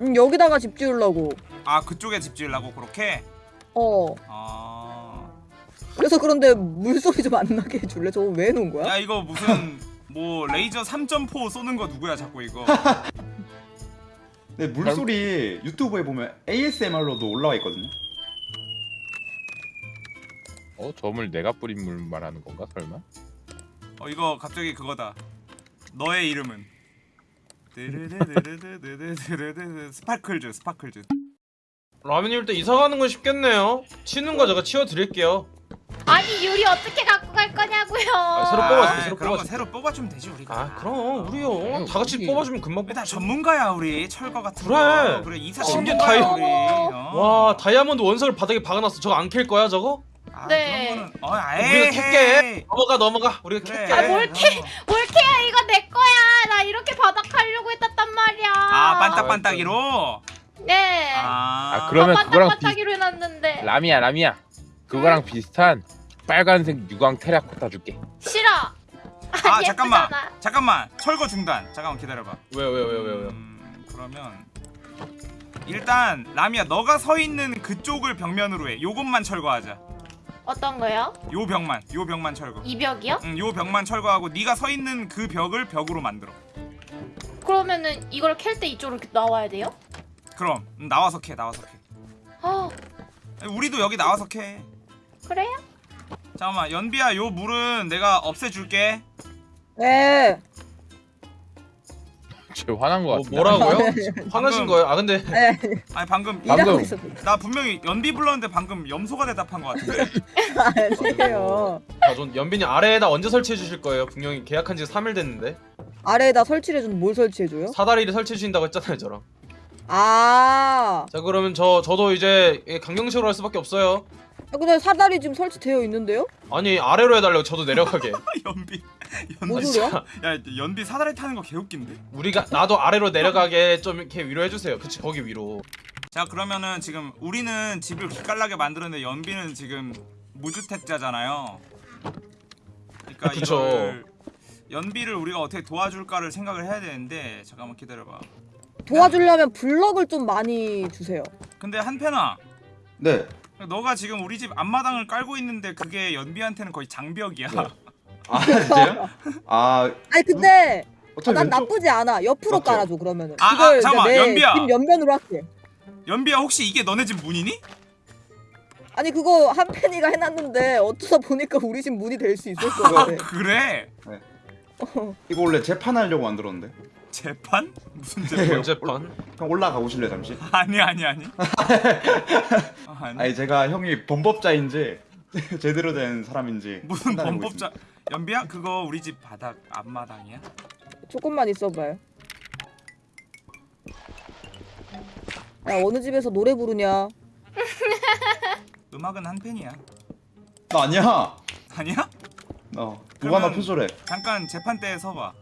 응 여기다가 집 지으려고 아 그쪽에 집 지으려고 그렇게? 어 아... 그래서 그런데 물소리 좀 안 나게 해줄래? 저거 왜 놓은 거야? 야 이거 무슨 뭐 레이저 3.4 쏘는 거 누구야 자꾸 이거 근데 네, 물소리 유튜브에 보면 ASMR로도 올라와 있거든요 어? 저 물 내가 뿌린 물 말하는 건가 설마? 어 이거 갑자기 그거다 너의 이름은 Sparkles Sparkles 라면님 일단 이사가는 건 쉽겠네요 치는 거 제가 치워드릴게요 아니 유리 어떻게 갖고 갈 거냐고요. 아, 새로 뽑아줄게, 새로 그런 거 뽑아줄게. 새로 뽑아주면 되지 우리가 아 그럼 우리요. 다 같이 우리- 뽑아주면 금방 일단. 전문가야 우리 철거 같은 그래. 거 그래 이사 어, 심지어 다이- 어. 와 다이아몬드 원석을 바닥에 박아놨어. 저거 안 캘 거야 저거? 아, 네. 그런 거는 어 우리가 캘게. 넘어가 넘어가. 우리가 그래. 캘게. 아, 뭘 캐? 올케야 이거 내 거야. 나 이렇게 바닥 하려고 했단 말이야. 아 반딱반딱이로 네. 아, 아, 그러면 그거랑 비- 반딱반딱이로 해놨는데 라미야 라미야 그거랑 비슷한 빨간색 유광 테라코타 줄게. 싫어. 아 아니, 잠깐만. 잠깐만. 철거 중단. 잠깐만 기다려봐. 왜요 왜요 왜요 왜요? 음, 그러면 일단 라미야 너가 서 있는 그쪽을 벽면으로 해. 요것만 철거하자. 어떤 거요? 요 벽만 요 벽만 철거. 이 벽이요? 응, 요 벽만 철거하고 네가 서 있는 그 벽을 벽으로 만들어. 그러면은 이걸 캘 때 이쪽으로 이렇게 나와야 돼요? 그럼. 음, 나와서 캐 나와서 캐. 아. 우리도 여기 나와서 캐 그래요? 잠깐만 연비야 요 물은 내가 없애줄게 네쟤 화난 거 뭐, 같은데 뭐라고요? 화나신 거예요? 아 근데 네 아니 방금 방금- 일하고 있었는데 나 분명히 연비 불렀는데 방금 염소가 대답한 것 같은데 아니에요 아, 전 연빈이 아래에다 언제 설치해 주실 거예요? 분명히 계약한 지 3일 됐는데 아래에다 설치를 해주는 뭘 설치해줘요? 사다리를 설치해 주신다고 했잖아요 저랑. 아 자 그러면 저 저도 이제 강경식으로 할 수밖에 없어요. 아, 근데 사다리 지금 설치되어 있는데요? 아니 아래로 해달라고 저도 내려가게. 연비 뭔 연비? 야 연비 사다리 타는 거 개웃긴데 우리가 나도 아래로 내려가게 좀 이렇게 위로 해주세요. 그치 거기 위로. 자 그러면은 지금 우리는 집을 기깔나게 만들었는데 연비는 지금 무주택자잖아요. 그러니까 그쵸. 이걸 연비를 우리가 어떻게 도와줄까를 생각을 해야 되는데 잠깐만 기다려봐. 도와주려면 블럭을 좀 많이 주세요 근데 한편아, 네. 너가 지금 우리 집 앞마당을 깔고 있는데 그게 연비한테는 거의 장벽이야. 네. 아 진짜요? 아 아니 근데 아, 어차피 난 왼쪽 나쁘지 않아 옆으로 맞죠? 깔아줘 그러면은 아, 아, 그걸 잠깐만, 내 연비야. 집 옆면으로 할게 연비야 혹시 이게 너네 집 문이니? 아니 그거 한 팬이가 해놨는데 어쩌다 보니까 우리 집 문이 될수것아 그래? 이거 원래 재판하려고 만들었는데. 재판? 무슨 네. 재판? 번째판. 형 올라가 보실래 잠시? 아니 아니 아니. 아, 아니. 아니 제가 형이 범법자인지 제대로 된 사람인지 무슨 범법자? 연비야 그거 우리 집 바닥 앞마당이야? 조금만 있어봐요 야 어느 집에서 노래 부르냐 음악은 한 팬이야. 나 아니야. 아니야? 어 뭐가 나 그러면- 표절해 잠깐 재판대에 서봐.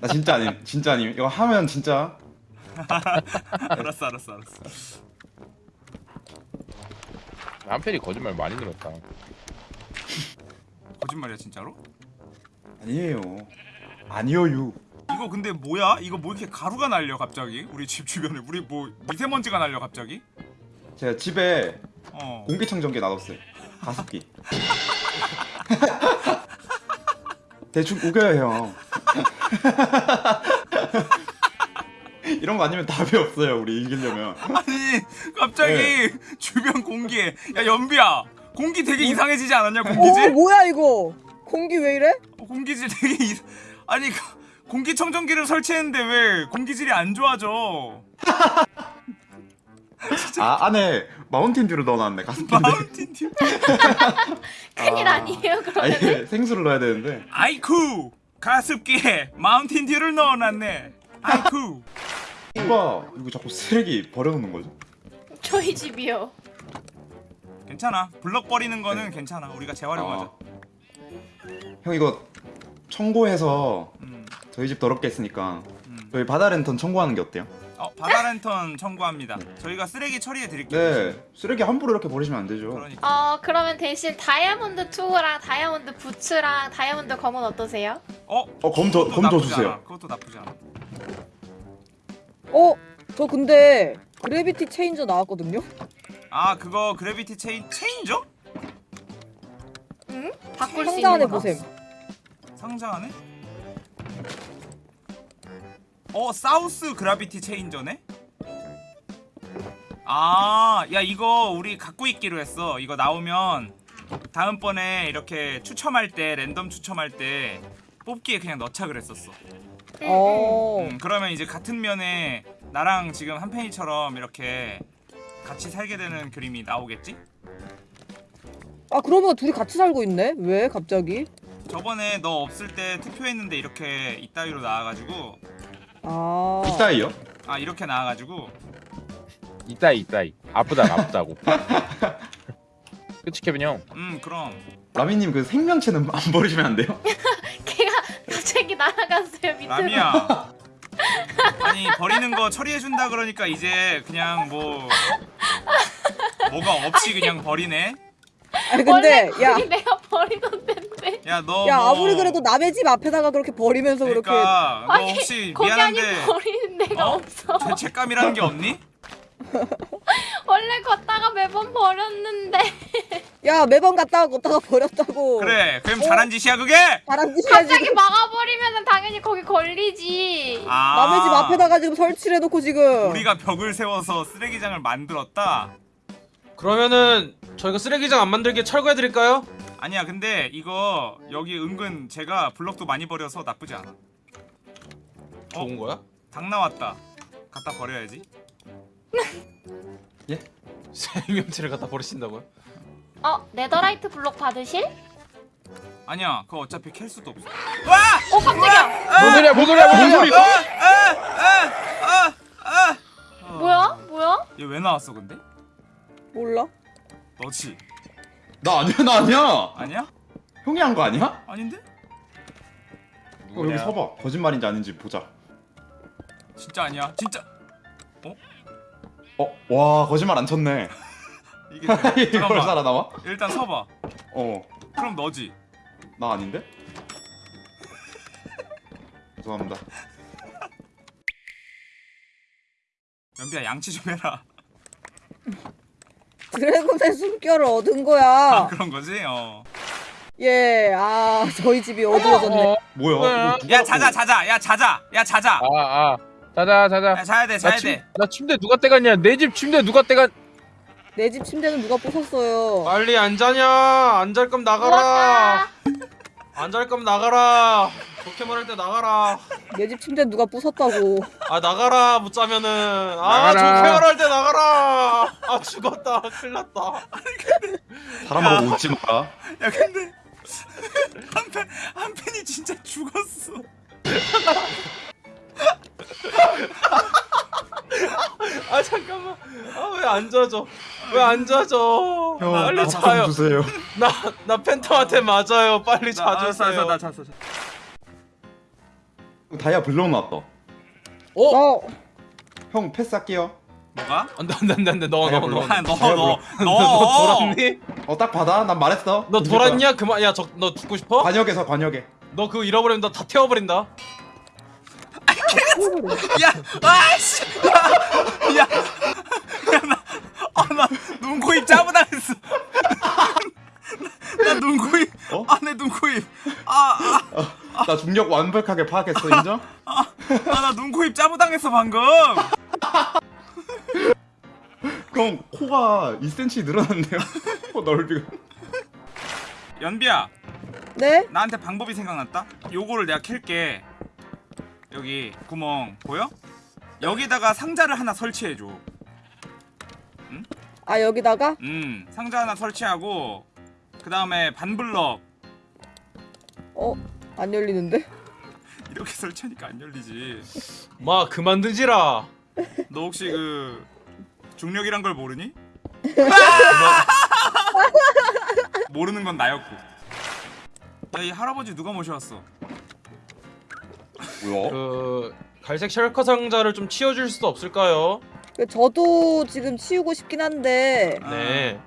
나 진짜 아님 진짜 아님 이거 하면 진짜 알았어 알았어 알았어. 한편이 거짓말 많이 늘었다. 거짓말이야 진짜로? 아니에요 아니요유 이거 근데 뭐야? 이거 뭐 이렇게 가루가 날려 갑자기? 우리 집 주변에 우리 뭐 미세먼지가 날려 갑자기? 제가 집에 어. 공기청정기 놔뒀어요 가습기 대충 우겨요 형 이런 거 아니면 답이 없어요 우리 이기려면 아니 갑자기 주변 공기에 야 연비야 공기 되게 이상해지지 않았냐 어 공기질? 뭐야 이거? 공기 왜 이래? 어, 공기질 되게 이... 아니 그- 공기청정기를 설치했는데 왜 공기질이 안 좋아져? 아 안에 마운틴 듀를 넣어놨네 가습기인데 마운틴 듀 큰일 아. 아니에요 아 그러면? 이게 생수를 넣어야 되는데 아이쿠 가습기에 마운틴 듀를 넣어놨네. 아이쿠 누가 이거 자꾸 쓰레기 버려놓는 거죠? 저희 집이요. 괜찮아 블럭 버리는 거는 괜찮아 우리가 재활용하자. 아. 형 이거 청구해서 음, 저희 집 더럽게 했으니까 음. 저희 바다 랜턴 청구하는 게 어때요? 어 바다 랜턴 청구합니다. 저희가 쓰레기 처리해 드릴게요. 네 쓰레기 함부로 이렇게 버리시면 안 되죠 그러니까 어 그러면 대신 다이아몬드 투구랑 다이아몬드 부츠랑 다이아몬드 검은 어떠세요? 어 어, 검 더- 그것도 검더 나쁘지 주세요. 않아. 그것도 나쁘지 않아. 어? 저 근데 gravity changer 나왔거든요? 아 그거 gravity chan- changer? 응? 바꿀 수 상자 안에. 보셈 상자 안에? 어 south gravity changer네? 아, 야 이거 우리 갖고 있기로 했어. 이거 나오면 다음번에 이렇게 추첨할 때 랜덤 추첨할 때 뽑기에 그냥 넣자 그랬었어. 응, 어 음, 그러면 이제 같은 면에 나랑 지금 한편이처럼 이렇게 같이 살게 되는 그림이 나오겠지? 아 그러면 둘이 같이 살고 있네? 왜 갑자기? 저번에 너 없을 때 투표했는데 이렇게 이따위로 나와가지고 아 이따이요? 아 이렇게 나와가지고 이따이 이따이 아프다고 아프다고. 그치 케빈 형. 음 그럼 라미님 그 생명체는 안 버리시면 안 돼요? 걔가 갑자기 날아갔어요 밑으로. 라미야 아니 버리는 거 처리해 준다 그러니까 이제 그냥 뭐 뭐가 없이 그냥 버리네 아니 근데 야 거기 내가 버리던 데 인데. 야너 야 뭐, 아무리 그래도 남의 집 앞에다가 그렇게 버리면서 그렇게 그러니까 너 아니, 혹시 거기 아니 미안한데 버리는 데가 어? 없어. 죄책감이라는 게 없니? 원래 걷다가 매번 버렸는데 야 매번 갔다가 걷다가 버렸다고 그래 그럼 어? 잘한 짓이야 그게? 바람 짓이야 갑자기 지금 막아버리면 당연히 거기 걸리지. 아 남의 집 앞에다가 지금 설치를 해놓고 지금 우리가 벽을 세워서 쓰레기장을 만들었다? 그러면은 저희가 쓰레기장 안 만들게 철거해 드릴까요? 아니야 근데 이거 여기 은근 제가 블럭도 많이 버려서 나쁘지 않아 좋은 거야? 닭 나왔다 갖다 버려야지 생명체를 갖다 버리신다고요? 어 네더라이트 블록 받으실? 아니야 그거 어차피 캘 수도 없어 와! 어 깜짝이야. 뭔 소리야 뭔 소리야 뭔 소리야. 뭐야? 뭐야? 얘 왜 나왔어 근데? 몰라 너지? 나 아니야 나 아니야. 아니야? 형이 한 거 아니야? 아닌데? 형 여기 서봐. 거짓말인지 아닌지 보자. 진짜 아니야. 진짜. 어? 와 거짓말 안 쳤네. 이게 이걸 살아남아? 일단 서봐. 어. 나 그럼 너지. 아닌데? 죄송합니다. 연비야 양치 좀 해라 드래곤의 숨결을 얻은 아 거야 그런 거지? 어. 예 아 저희 집이 어두워졌네 뭐야? 뭐야? 뭐야 자자 자자 야 자자 야 자자 아 아. 자자 자자. 야 자야 돼 나, 자야 침, 돼 나 침대 누가 떼갔냐? 내 집 침대 누가 떼갔? 내 집 침대는 누가 부쉈어요 빨리 안 자냐? 안 잘 거면 나가라. 안 잘 거면 나가라. 좋게 말할 때 나가라. 내 집 침대 누가 부쉈다고 아 나가라 못 자면은 아 나가라. 좋게 말할 때 나가라. 아 죽었다. 큰일났다. 사람 보고 웃지 마라 야 근데 한편 한편이 진짜 죽었어 아 잠깐만. 아왜안 져져? 왜안 자죠? 형 빨리 자요. 주세요. 나나 팬텀한테 맞아요. 빨리 나 알았어, 자주세요. 알았어, 나 잤어. 잤어. 다이아 블록 나왔다. 어형 패스할게요. 뭐가? 안돼 안돼 안돼 안돼 너너 너. 아, 너, 잘 너, 너 너. 돌았니? 어딱 받아. 난 말했어. 너 돌았냐? 그만 야저너 죽고 싶어? 관역에서 관역에. 너 그거 잃어버리면 너 다 태워버린다. 야, 아씨. 야, 야, 나, 아, 나 눈코입 짜부당했어. 나 눈코입, 어? 아, 내 눈코입. 아, 아, 나 중력 완벽하게 파악했어 인정? 아, 나 눈코입 짜부당했어 방금. 형 코가 2cm 늘어났네요. 코 넓이가. 연비야, 네? 나한테 방법이 생각났다. 요거를 내가 캘게. 여기 구멍 보여? 여기다가 상자를 하나 설치해줘. 아 여기다가 음, 상자 하나 설치하고 그 다음에 반블럭 어 안 열리는데? 이렇게 설치하니까 안 열리지. 마 그만 드지라. 너 혹시 그 중력이란 걸 모르니? 모르는 건 나였고. 야이 할아버지 누가 모셔왔어? 뭐야? 그 갈색 셜커 상자를 좀 치워줄 수도 없을까요? 그 저도 지금 치우고 싶긴 한데 아, 네.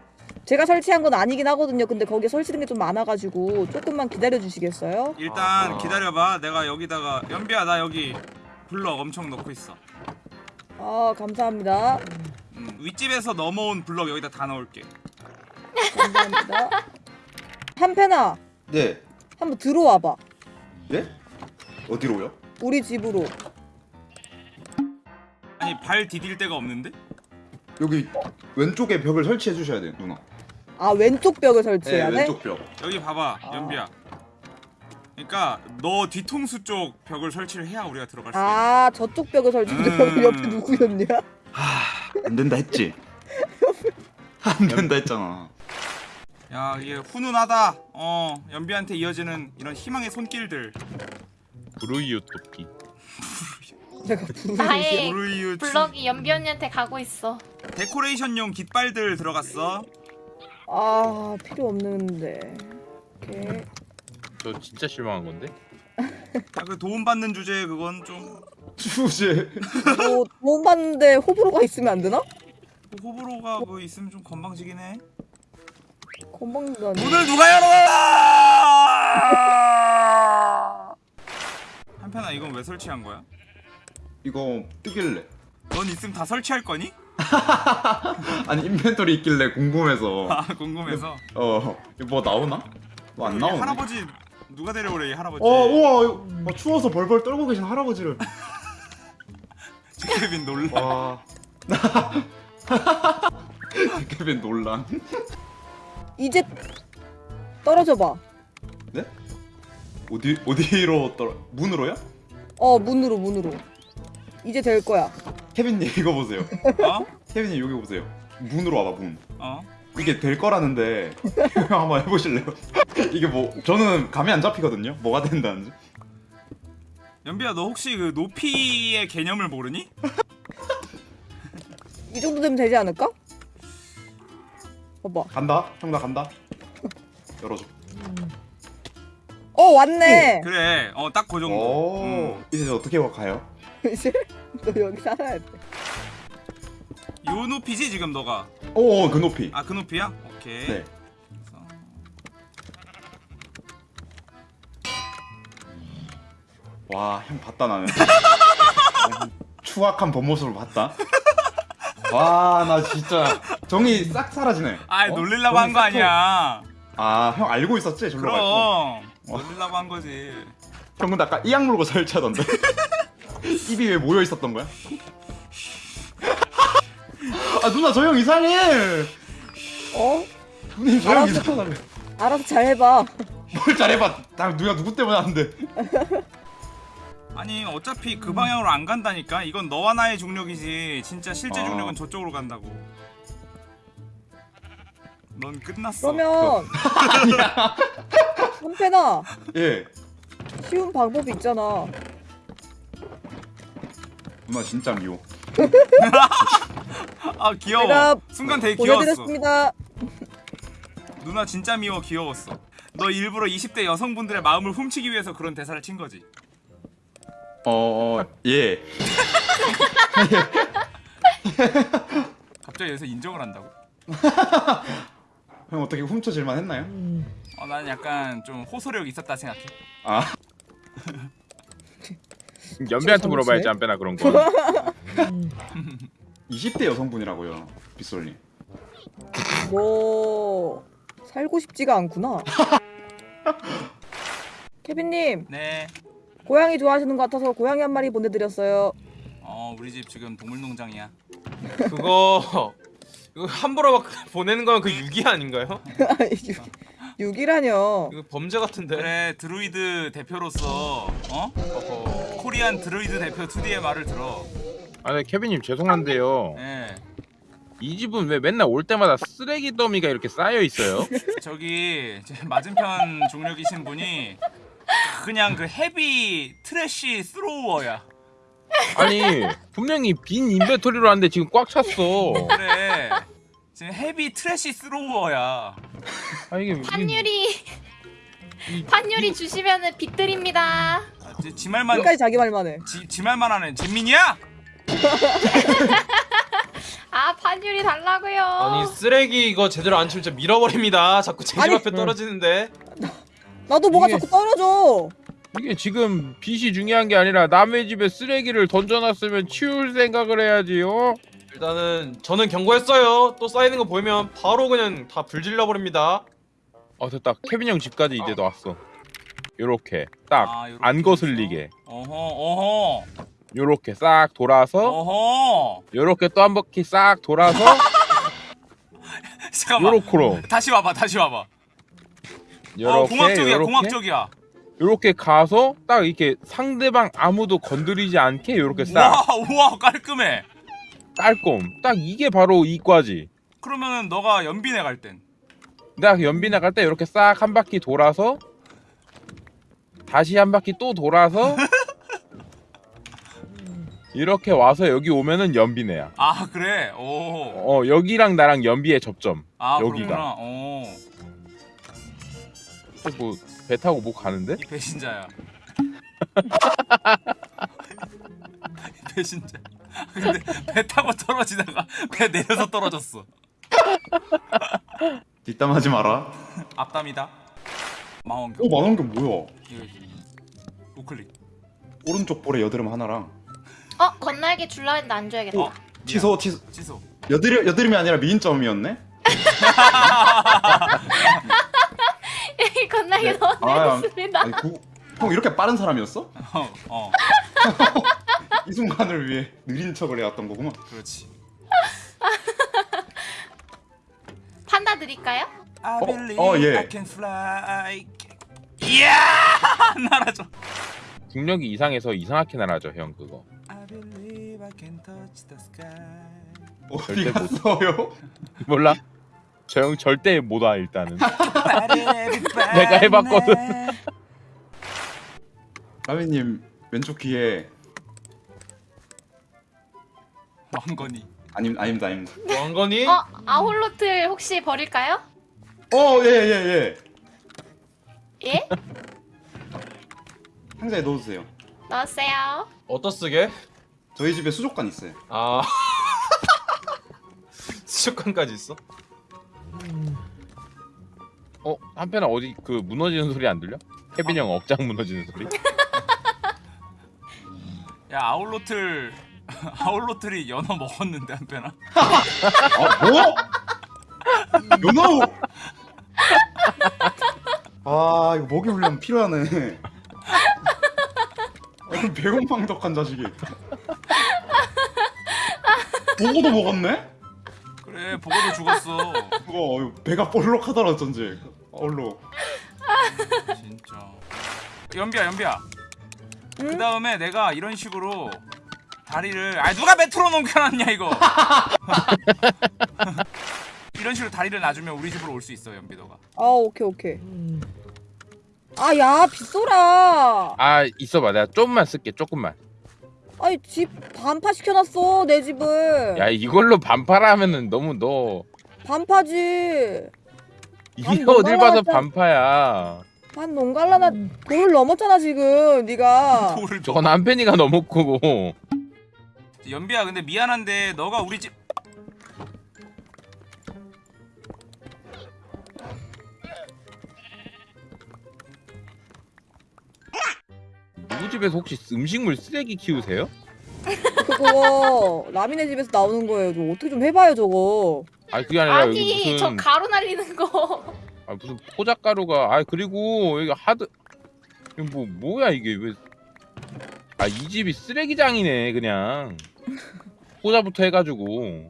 제가 설치한 건 아니긴 하거든요. 근데 거기에 설치된 게 좀 많아가지고 조금만 기다려 주시겠어요? 일단 아. 기다려봐. 내가 여기다가 연비야 나 여기 블럭 엄청 넣고 있어. 아 감사합니다. 음, 윗집에서 넘어온 블럭 여기다 다 넣을게. 감사합니다. 한패나 네. 한번 들어와봐. 예? 어디로요? 우리 집으로. 아니 발 디딜 데가 없는데? 여기 왼쪽에 벽을 설치해 주셔야 돼요 누나. 아 왼쪽 벽을 네 설치해야 돼? 왼쪽 벽. 여기 봐봐 아. 연비야. 그러니까 너 뒤통수 쪽 벽을 설치를 해야 우리가 들어갈 수 있어. 아 저쪽 벽을 설치하는데 음. 옆에 누구였냐? 안 된다 했지. 안 된다 했잖아. 야 이게 훈훈하다. 어 연비한테 이어지는 이런 희망의 손길들. 내가 부르는 나의 블럭이 연비 언니한테 가고 있어. 데코레이션용 깃발들 들어갔어. 아 필요 없는데. 오케이. 저 진짜 실망한 건데. 야, 그 도움 받는 주제 그건 좀 주제. 뭐 도움 받는데 호불호가 있으면 안 되나? 호불호가 뭐 있으면 좀 건방지긴 해. 건방지다니. 문을 누가 열어라! 한편아 이건 왜 설치한 거야? 이거 뜨길래. 넌 있으면 다 설치할 거니? 아니 인벤토리 있길래 궁금해서. 아 궁금해서. 어. 이거 뭐 나오나? 뭐안이 나오네. 할아버지 누가 데려오래 이 할아버지. 어 우와 어, 추워서 벌벌 떨고 계신 할아버지를. 케빈 놀라. 와. 케빈 논란. 이제 떨어져 봐. 네? 어디 어디로 떨어? 문으로요? 어 문으로 문으로. 이제 될 거야. 케빈님 이거 보세요. 어? 케빈님 여기 보세요. 문으로 와봐 문. 어? 이게 될 거라는데 형 한번 해보실래요? 이게 뭐 저는 감이 안 잡히거든요. 뭐가 된다는지. 연비야 너 혹시 그 높이의 개념을 모르니? 이 정도 되면 되지 않을까? 봐봐. 간다. 형 나 간다. 열어줘. 어 왔네. 그래. 어딱그 정도. 오. 음. 이제 어떻게 가요? 이제 너 여기 살아야 돼. 요 높이지 지금 너가. 오, 그 높이. 아 그 높이야? 오케이. 네. 와, 형 봤다 나는. 추악한 본 모습을 봤다. 와, 나 진짜 정이 싹 사라지네. 아 어? 놀리려고 한 거 아니야. 통- 아, 형 알고 있었지? 절로 갈 거. 그럼 놀리려고 한 거지. 형 근데 아까 이악 물고 설치하던데. 입이 왜 모여 있었던 거야? 아 누나 저 형 이상해. 어? 누님 저 형 알았어. 이상하다며. 알아서 잘 해봐. 뭘 잘해봐. 나 누가 누구 때문에 하는데. 아니 어차피 그 방향으로 안 간다니까. 이건 너와 나의 중력이지. 진짜 실제 아. 중력은 저쪽으로 간다고. 넌 끝났어. 그러면 한패나 예. 쉬운 방법이 있잖아. 누나 진짜 미워. 아 아 귀여워 순간 되게 귀여웠어. 누나 진짜 미워 귀여웠어 너 일부러 20대 여성분들의 마음을 훔치기 위해서 그런 대사를 친 거지 어, 어, 예. 갑자기 여기서 인정을 한다고? 형 어떻게 훔쳐질만 했나요? 어, 나는 약간 좀 호소력 있었다 생각해 아, 연비한테 물어봐야지 안 빼나 그런 거. 20대 여성분이라고요, 빗솔님. 뭐 살고 싶지가 않구나. 케빈님 네 고양이 좋아하시는 것 같아서 고양이 한 마리 보내드렸어요. 어, 우리 집 지금 동물농장이야 그거 이거 함부로 막 보내는 건 그 유기 아닌가요? 6이라뇨. 이거 범죄 같은데. 그래 드루이드 대표로서 어? 어허. 코리안 드루이드 대표 2D의 말을 들어 아, 네, 케빈님 죄송한데요. 예 이 집은 왜 맨날 올 때마다 쓰레기 더미가 이렇게 쌓여 있어요? 저기 제 맞은편 중력이신 분이 그냥 그 heavy trash thrower야 아니 분명히 빈 inventory로 왔는데 지금 꽉 찼어. 그래 지금 heavy trash thrower야 아 이게 이게- 판유리 이- 판유리 주시면은 빚 드립니다. 아, 지, 지 말만 끝까지 자기 말만 해. 지, 지 말만 하는 잼민이야? 아 판유리 달라고요. 아니 쓰레기 이거 제대로 안 치면 진짜 밀어버립니다. 자꾸 제집 아니, 앞에 떨어지는데. 나도 뭐가 이게- 자꾸 떨어져. 이게 지금 빚이 중요한 게 아니라 남의 집에 쓰레기를 던져놨으면 치울 생각을 해야지요. 일단은 저는 경고했어요. 또 쌓이는 거 보이면 바로 그냥 다 불질러 버립니다. 어 됐다. 케빈 형 집까지 이제 왔어. 요렇게 딱 아, 안 거슬리게. 어허 어허. 요렇게 싹 돌아서 어허. 요렇게 또 한 바퀴 싹 돌아서 잠깐만. 요렇게로. 다시 와봐 다시 와봐. 어 요렇게 공학 쪽이야 요렇게. 공학 쪽이야. 요렇게 가서 딱 이렇게 상대방 아무도 건드리지 않게 요렇게 싹. 와 우와 깔끔해 깔끔 딱 이게 바로 이과지. 그러면은 너가 연빈에 갈땐? 내가 연비 나갈 때 이렇게 싹 한 바퀴 돌아서 다시 한 바퀴 또 돌아서 이렇게 와서 여기 오면은 연비네야. 아 그래? 오아 어 여기랑 나랑 연비의 접점. 여기가. 그렇구나. 오이 뭐배 타고 뭐 가는데? 배신자야. 이 배신자 근데 배 타고 떨어지다가 배 내려서 떨어졌어 뒷담하지 마라. 앞담이다 망원경 오, 만원경 뭐야? 이거 우클릭 오른쪽 볼에 여드름 하나랑. 어 건날개 줄라 했는데 안 줘야겠다. 어 취소, 취소. 취소 여드름, 여드름이 아니라 미인점이었네? 건날개 네. 너무 아, 형 이렇게 빠른 사람이었어? 어, 어 이 순간을 위해 느린 척을 해왔던 거구만. 그렇지 판다 드릴까요? I 어, believe 어, 예. I can fly 이야 날아줘 국력이 이상해서 이상하게 날아죠 형 그거 I believe I can touch the sky 어디 절대 못- 갔어요? 몰라? 저 형 절대 못 와 일단은 내가 내가 해봤거든. 라미님 왼쪽 귀에 왕건이 아님 아닙니다 아닙니다. 왕건이 어 아홀로틀 혹시 버릴까요? 어예예 예, 예. 예? 상자에 넣어주세요. 넣었어요. 어떠 쓰게? 저희 집에 수족관 있어요. 아 수족관까지 있어? 어? 한편에 어디 그 무너지는 소리 안 들려? 케빈 형 억장 무너지는 소리? 야 아울로틀 아울로틀이 연어 먹었는데 한편아 아 뭐? 연어우. 아 이거 먹이 훈련 필요하네. 아, 배고망덕한 자식이. 보고도 먹었네? 그래 보고도 죽었어 그거 배가 볼록하더라 어쩐지. 얼로. 진짜 연비야 연비야 응? 그 다음에 내가 이런 식으로 다리를 아 누가 메트로 넘겨놨냐 이거 이런 식으로 다리를 놔주면 우리 집으로 올 수 있어 연비 너가 아 오케이 오케이. 아야 빗소라. 아 있어봐 내가 조금만 쓸게 조금만 아니 집 반파 시켜놨어 내 집을. 야 이걸로 반파라면은 너무 너 반파지. 이게 어딜 봐서. 반파야. 반 농갈라나 돌을 넘었잖아 지금 네가. 돌을 저건 한편이가 넘었고. 연비야 근데 미안한데 너가 우리 집 누구 집에서 혹시 음식물 쓰레기 키우세요? 그거 라미네 집에서 나오는 거예요. 좀 어떻게 좀 해봐요 저거. 아니 그게 아니라 여기 아니 무슨 저 가루 날리는 거. 아 무슨 포장가루가 아 그리고 여기 하드 이거 뭐 뭐야 이게 왜 아 이 집이 쓰레기장이네 그냥 포자부터 해가지고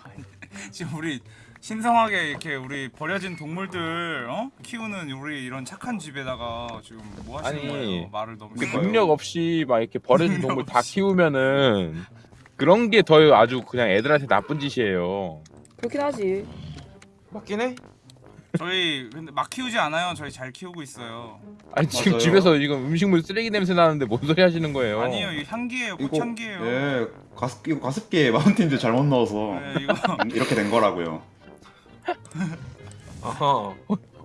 지금 우리 신성하게 이렇게 우리 버려진 동물들 어? 키우는 우리 이런 착한 집에다가 지금 뭐 하시는 아니, 거예요? 말을 너무 그. 능력 없이 막 이렇게 버려진 동물 다. 키우면은 그런 게 더 아주 그냥 애들한테 나쁜 짓이에요. 그렇긴 하지. 맞긴 해. 저희 근데 막 키우지 않아요. 저희 잘 키우고 있어요. 아니 지금 맞아요. 집에서 이거 음식물 쓰레기 냄새 나는데 뭔 소리 하시는 거예요? 아니에요. 이 향기예요. 이거 꽃향기예요. 예 가습 이거 가습기에 마운틴즈 잘못 넣어서 네, 이거 이렇게 된 거라고요. 아하.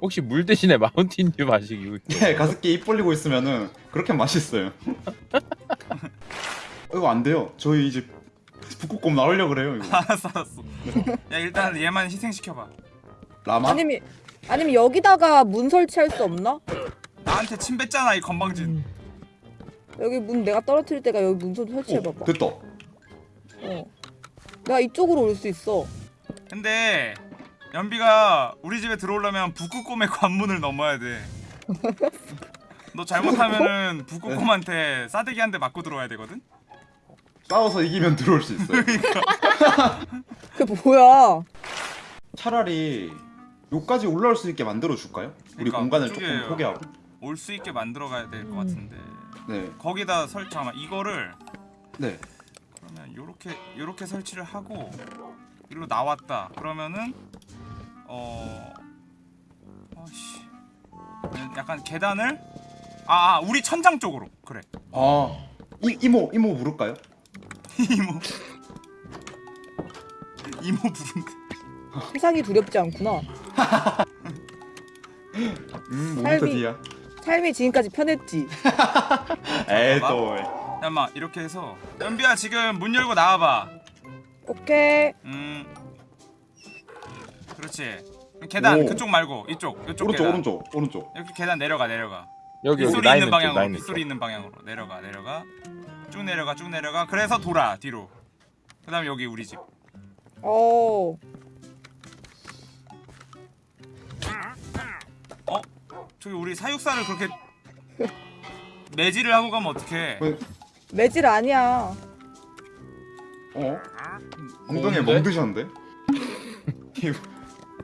혹시 물 대신에 마운틴듀 마시기 예 가습기 입 벌리고 있으면은 그렇게 맛있어요. 이거 안 돼요. 저희 이제 북극곰 나오려 그래요 이거. 알았어 알았어. 야 일단 얘만 희생시켜봐. 라마? 아니면 아니면 여기다가 문 설치할 수 없나? 나한테 침 뱉잖아 이 건방진. 여기 문 내가 떨어뜨릴 때가 여기 문좀 오, 설치해봐봐. 됐다. 어. 내가 이쪽으로 올 수 있어. 근데 연비가 우리 집에 들어오려면 북극곰의 관문을 넘어야 돼. 너 잘못하면은 북극곰한테 싸대기 한 대 맞고 들어와야 되거든. 싸워서 이기면 들어올 수 있어요. 그게 뭐야? 차라리 여기까지 올라올 수 있게 만들어 줄까요? 우리 그러니까 공간을 그쪽에 조금 포기하고. 올 수 있게 만들어 가야 될것 음. 같은데. 네, 거기다 설치 잠깐 이거를 네. 그러면 요렇게 요렇게 설치를 하고 일로 나왔다. 그러면은 어 아씨 약간 계단을 아, 아 우리 천장 쪽으로 그래 아, 이 이모 이모 부를까요? 이모 이모 부른데 세상이 두렵지 않구나. 음, 삶이- 5m 뒤야. 삶이 지금까지 편했지. 에이. 또. 잠깐만 이렇게 해서 연비야 지금 문 열고 나와봐 오케이. 음 그렇지 계단 오. 그쪽 말고 이쪽 이쪽 오른쪽 계단 오른쪽 오른쪽. 이렇게 계단 내려가 내려가 여기 여기 빗소리 나 있는 방향으로 빗소리 쪽. 있는 방향으로 내려가 내려가 쭉 내려가 쭉 내려가 그래서 돌아 뒤로 그 다음 여기 우리 집 어. 저기 우리 사육사를 그렇게 매질을 하고 가면 어떡해 왜- 매질 아니야. 어? 엉덩이에? 멍 드셨는데? 이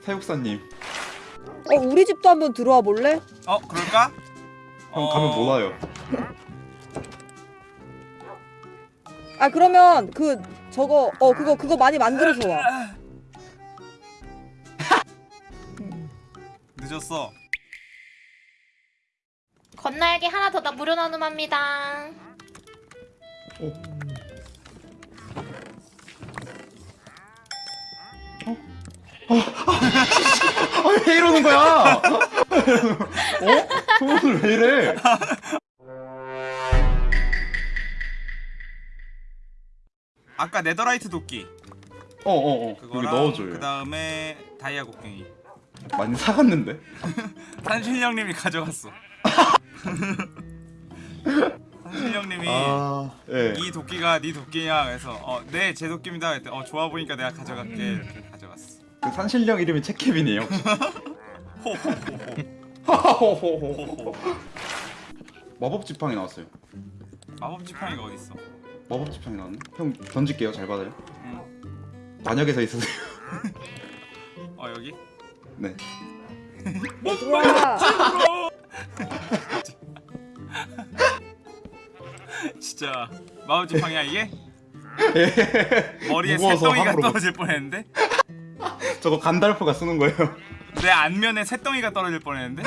사육사님. 어 우리 집도 한번 들어와 볼래? 어 그럴까? 형 어, 가면 못 와요. 아 그러면 그 저거 어 그거 그거 많이 만들어서 와. 늦었어 건날개 하나 더나 무료 나눔합니다. 아, 왜 이러는 거야? 어? 오늘 왜 이래? 아까 Netherite 도끼 어어어. 여기 그거랑 넣어줘요. 그 다음에 다이아 곡괭이 많이 사갔는데? 산신령님이 가져갔어 산신령님이 아, 예. 이 도끼가 네 도끼냐 그래서 어 네 제 도끼입니다 그랬더니 어 좋아 보니까 내가 가져갈게 음. 이렇게 가져갔어 그 산신령 이름이. 호호호호 마법 지팡이 나왔어요. 마법 지팡이가 어딨어 마법 지팡이 나왔네. 형 던질게요. 잘 받아요. 응. 반역에서 있으세요. 어 여기 네. 얘들아. 진짜 마법 지팡이야 이게 머리에 새덩이가 떨어질 뻔했는데 저거 간달프가 쓰는 거예요. 내 안면에 새덩이가 떨어질 뻔했는데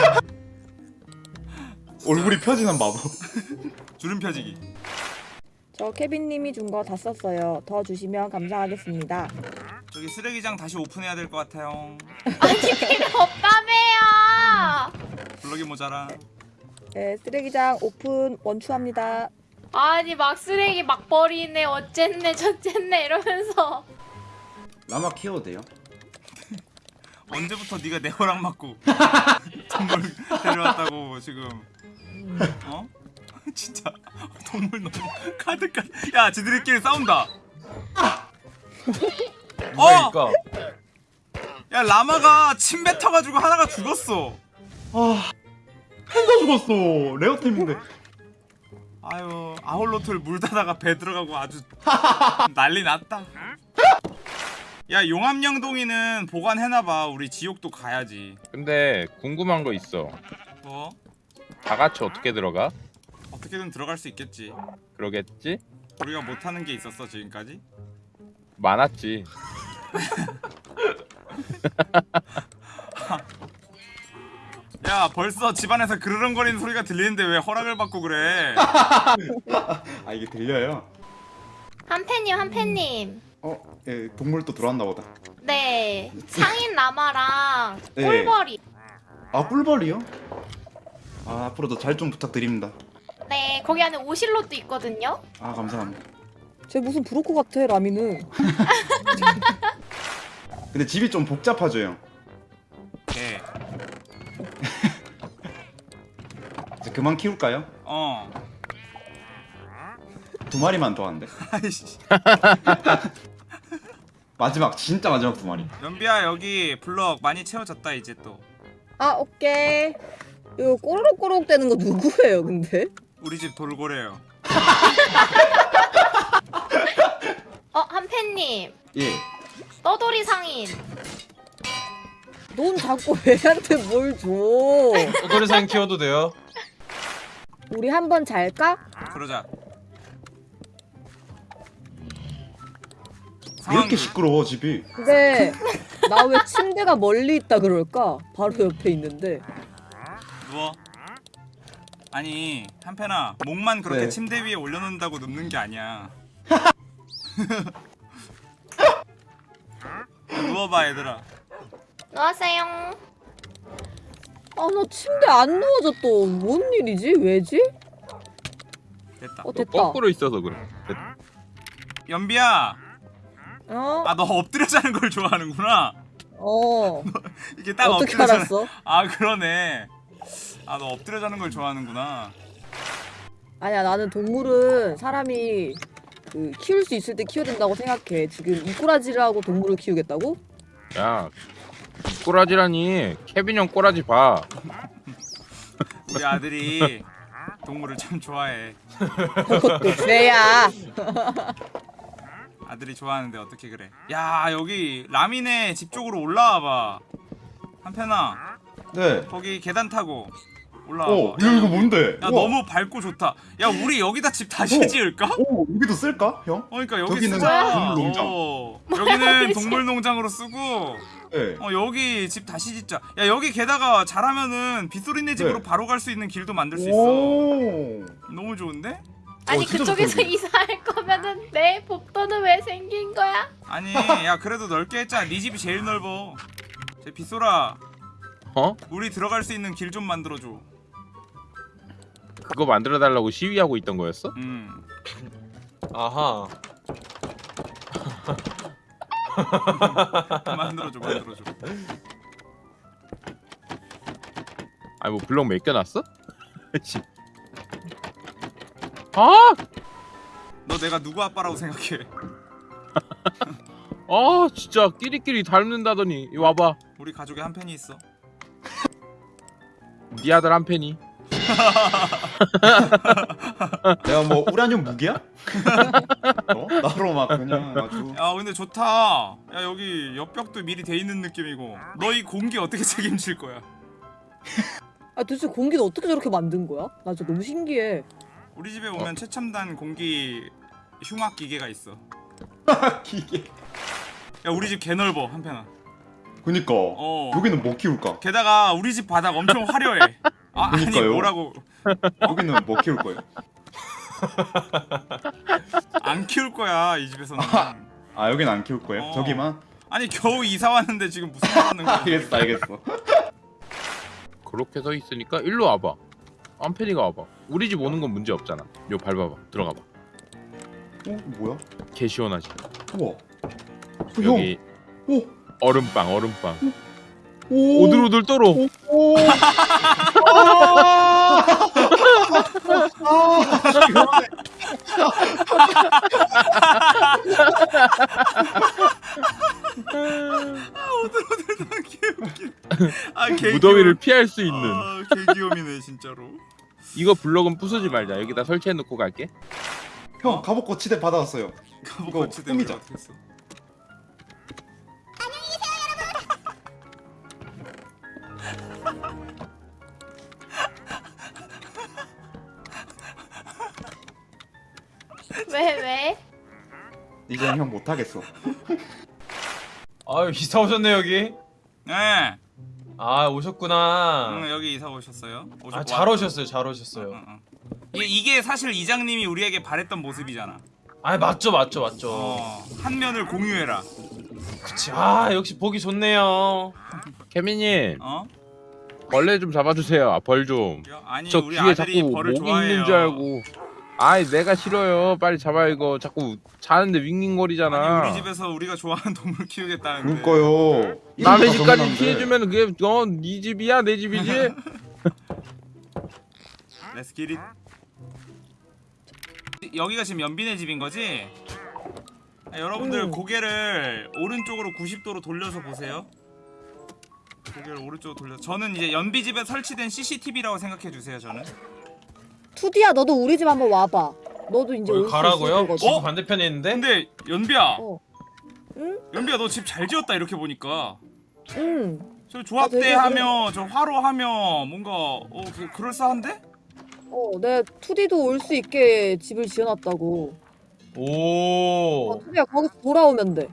얼굴이 펴지는 마법. 주름 펴지기 저 케빈님이 준 거 다 썼어요. 더 주시면 감사하겠습니다. 저기 쓰레기장 다시 오픈해야 될 것 같아요. 필요 없다며요. 블럭이 모자라. 네, 쓰레기장 오픈 원추합니다. 아니 막 쓰레기 막 버리네 어쨌네 저쨌네 이러면서 라마 키워도 돼요? 언제부터 네가 내 허락 맞고 동물 데려왔다고 지금 어? 진짜 동물 너무 가득한 야 지들끼리 싸운다 어! 그러니까 야 라마가 침 뱉어가지고 하나가 죽었어 아 팬더 죽었어 레어템인데 아유 아홀로트를 물다다가 배 들어가고 아주 난리 났다 야 용암영동이는 보관해놔봐 우리 지옥도 가야지 근데 궁금한 거 있어. 뭐? 다 같이 어떻게 들어가? 어떻게든 들어갈 수 있겠지 그러겠지? 우리가 못하는 게 있었어 지금까지? 많았지. 야 벌써 집안에서 그르렁거리는 소리가 들리는데 왜 허락을 받고 그래 아 이게 들려요? 한팬님 한팬님 어? 예 동물 또 들어왔나 보다 네 상인 라마랑 네. 꿀벌이 아 꿀벌이요? 아 앞으로도 잘 좀 부탁드립니다 네 거기 안에 오실롯도 있거든요 아 감사합니다 쟤 무슨 브로커 같아 라미는. 근데 집이 좀 복잡하죠 개. 이 그만 키울까요? 어 두 마리만 더 한대 아이씨 마지막 진짜 마지막 두 마리 연비야 여기 블럭 많이 채워졌다 이제 또 아 오케이. 이거 꼬르륵꼬르륵 되는 거 누구예요 근데? 우리 집 돌고래요 어 한팬님 예 떠돌이 상인 넌 자꾸 애한테 뭘 줘? 도토리상 키워도 돼요? 우리 한 번 잘까? 그러자 이렇게 시끄러워 집이 근데 나 왜 침대가 멀리 있다 그럴까? 바로 옆에 있는데. 누워 아니 한편아 목만 그렇게 네. 침대 위에 올려놓는다고 눕는 게 아니야 누워봐 얘들아 안녕하세요 아 나 침대 안 누워져 또. 뭔 일이지? 왜지? 됐다 어너 됐다. 거꾸로 있어서 그래. 연비야 어? 아 너 엎드려 자는 걸 좋아하는구나 어. 이게 딱 어떻게 엎드려 자는 알았어? 아 그러네 아 너 엎드려 자는 걸 좋아하는구나 아니야 나는 동물은 사람이 그 키울 수 있을 때 키워야 된다고 생각해. 지금 이꼬라지를 하고 동물을 키우겠다고? 야 꼬라지라니 케빈 형 꼬라지 봐. 우리 아들이 동물을 참 좋아해 죄야. 아들이 좋아하는데 어떻게 그래 야 여기 라미네 집 쪽으로 올라와봐 한편아 네 거기 계단 타고 올라와봐 어, 야, 이거 뭔데? 야 우와. 너무 밝고 좋다 야 우리 여기다 집 다시 어. 지을까? 오, 여기도 쓸까, 형? 어 그러니까 여기 저기는 쓰자 동물농장. 어, 여기는 동물농장으로 쓰고 네. 어 여기 집 다시 짓자 야 여기 게다가 잘하면은 빗소리네 집으로 네. 바로 갈 수 있는 길도 만들 수 있어 오. 너무 좋은데? 아니 진짜 그쪽에서 좋다, 이사할 거면은 내 복도는 왜 생긴 거야? 아니 야 그래도 넓게 했잖아 네 집이 제일 넓어 제 빗소라 어? 우리 들어갈 수 있는 길 좀 만들어 줘 그거 만들어 달라고 시위하고 있던 거였어? 음 아하 만들어줘 만들어줘 아니 뭐 블럭 맡겨놨어? 씨. 아! 너 내가 누구 아빠라고 생각해 아 진짜 끼리끼리 닮는다더니 이 와봐 우리 가족에 한 팬이 있어 네 아들 한 팬이 내가 뭐 우라늄 무기야? 어? 나로 막 그냥 아주 야 근데 좋다 야 여기 옆벽도 미리 돼 있는 느낌이고 너 이 공기 어떻게 책임질 거야 아 도대체 공기는 어떻게 저렇게 만든 거야? 나 진짜 너무 신기해. 우리 집에 오면 최첨단 공기 흉악 기계가 있어 기계. 야 우리 집 개 넓어 한편아 그니까 어 여기는 뭐 키울까? 게다가 우리 집 바닥 엄청 화려해 아 아니 그러니까요. 뭐라고 여기는 뭐 키울 거예요? 안 키울 거야 이 집에서는. 아 여긴 안 키울 거예요? 어. 저기만? 아니 겨우 이사 왔는데 지금 무슨 말 하는 거야? 알겠어 알겠어 그렇게 서 있으니까 일로 와봐. 안페니가 와봐. 우리 집 오는 건 문제 없잖아. 요 밟아봐. 들어가봐. 어? 뭐야? 개 시원하지. 우와 어, 형! 여기 오! 얼음빵 얼음빵. 오! 오들오들 떨어. 오! 아, 개 무더위를 피할 수 있는. 아, 개귀염이네 진짜로. 이거 블럭은 부수지 말자. 여기다 설치해 놓고 갈게. 형 갑옷 거치대 받아왔어요 이거 거치대 꾸미자. 어떻게 했어? 이제는 형 못하겠어 아유 이사 오셨네 여기. 네. 아 오셨구나. 응, 여기 이사 오셨어요? 오셨- 아잘 와- 오셨어요 잘 오셨어요. 응, 응. 이게, 이게 사실 이장님이 우리에게 바랬던 모습이잖아. 아 맞죠 맞죠 맞죠. 어, 한 면을 공유해라. 그치. 아 역시 보기 좋네요. 케미님 어? 벌레 좀 잡아주세요. 아, 벌 좀. 야, 아니 저 우리 뒤에 아들이 자꾸 벌을 목이 좋아해요. 있는 줄 알고. 아이 내가 싫어요. 빨리 잡아 이거. 자꾸 자는데 윙윙거리잖아. 아니 우리 집에서 우리가 좋아하는 동물 키우겠다는데. 그러니까요 남의 집까지. 피해주면 그게 어네 집이야 내 집이지? Let's get it. 여기가 지금 연빈의 집인 거지? 아, 여러분들 음. 고개를 오른쪽으로 90도로 돌려서 보세요. 고개를 오른쪽으로 돌려. 저는 이제 연비 집에 설치된 CCTV라고 생각해 주세요. 저는. 투디야 너도 우리 집 한번 와봐. 너도 이제 올수 가라고요? 있을 집 거거든. 반대편에 있는데. 근데 연비야, 어. 응? 연비야 너 집 잘 지었다 이렇게 보니까. 응. 저 아, 되게 조합대하며 저 화로 하며 뭔가 어 그, 그럴싸한데? 어, 내 투디도 올 수 있게 집을 지어놨다고. 어, 오. 투디야 거기서 돌아오면 돼.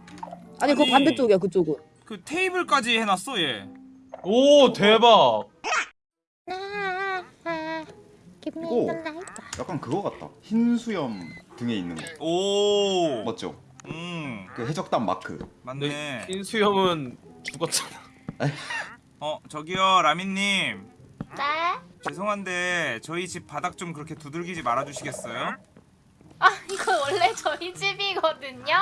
아니, 그 아니. 반대쪽이야 그쪽은. 그 테이블까지 해놨어 얘. 오 대박. 이거 약간 그거 같다 흰 수염 등에 있는 거 오. 맞죠? 음그 해적단 마크 맞네. 흰 수염은 죽었잖아. 어 저기요 라민님 네? 죄송한데 저희 집 바닥 좀 그렇게 두들기지 말아주시겠어요? 아 이거 원래 저희 집이거든요.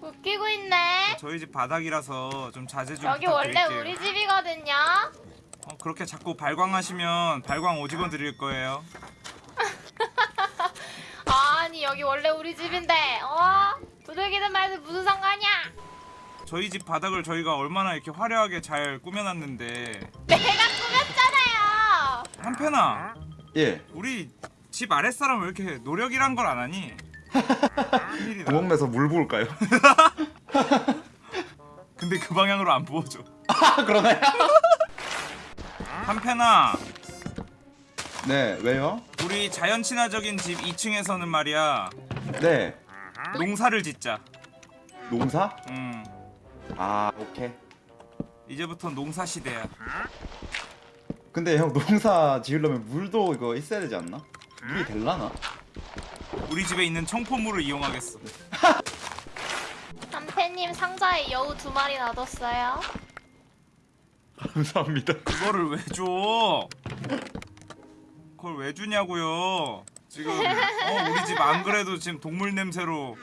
웃기고 있네. 저희 집 바닥이라서 좀 자제 좀 여기 원래 부탁드릴게요. 우리 집이거든요. 어, 그렇게 자꾸 발광하시면 발광 오직원 드릴 거예요. 아니 여기 원래 우리 집인데 어? 두들기든 말든 무슨 상관이야? 저희 집 바닥을 저희가 얼마나 이렇게 화려하게 잘 꾸며놨는데 내가 꾸몄잖아요. 한편아 예 우리 집 아랫사람 왜 이렇게 노력이란 걸 안 하니? 구멍 내서 물 부을까요? 근데 그 방향으로 안 부어줘. 아 그러네 한편아 네 왜요? 우리 자연 친화적인 집 2층에서는 말이야 네 농사를 짓자. 농사? 음아 오케이 이제부터 농사 시대야. 근데 형 농사 지으려면 물도 이거 있어야 되지 않나? 물이 될라나? 우리 집에 있는 청포물을 이용하겠어. 남태님 상자에 여우 두 마리 놔뒀어요. 감사합니다 그거를 왜 줘? 그걸 왜 주냐고요? 지금 어, 우리 집 안 그래도 지금 동물 냄새로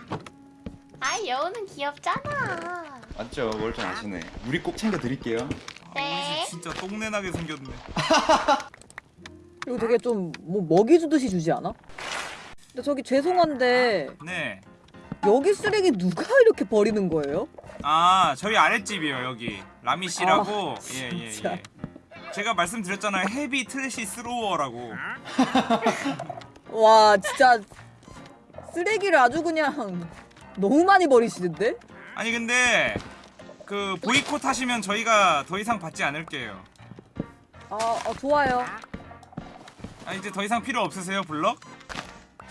아 여우는 귀엽잖아. 맞죠 멀쩡하시네 우리 꼭 챙겨 드릴게요 아, 네. 우리 집 진짜 똥내 나게 생겼네. 그리고 되게 좀 뭐 먹이 주듯이 주지 않아? 근데 저기 죄송한데 네. 여기 쓰레기 누가 이렇게 버리는 거예요? 아 저희 아랫집이요 여기 라미 씨라고 예예 예, 진짜. 예. 제가 말씀드렸잖아요 heavy trash thrower라고 와 진짜 쓰레기를 아주 그냥 너무 많이 버리시는데? 아니 근데 그 보이콧 하시면 저희가 더 이상 받지 않을게요 아, 아 좋아요. 아 이제 더 이상 필요 없으세요 블럭?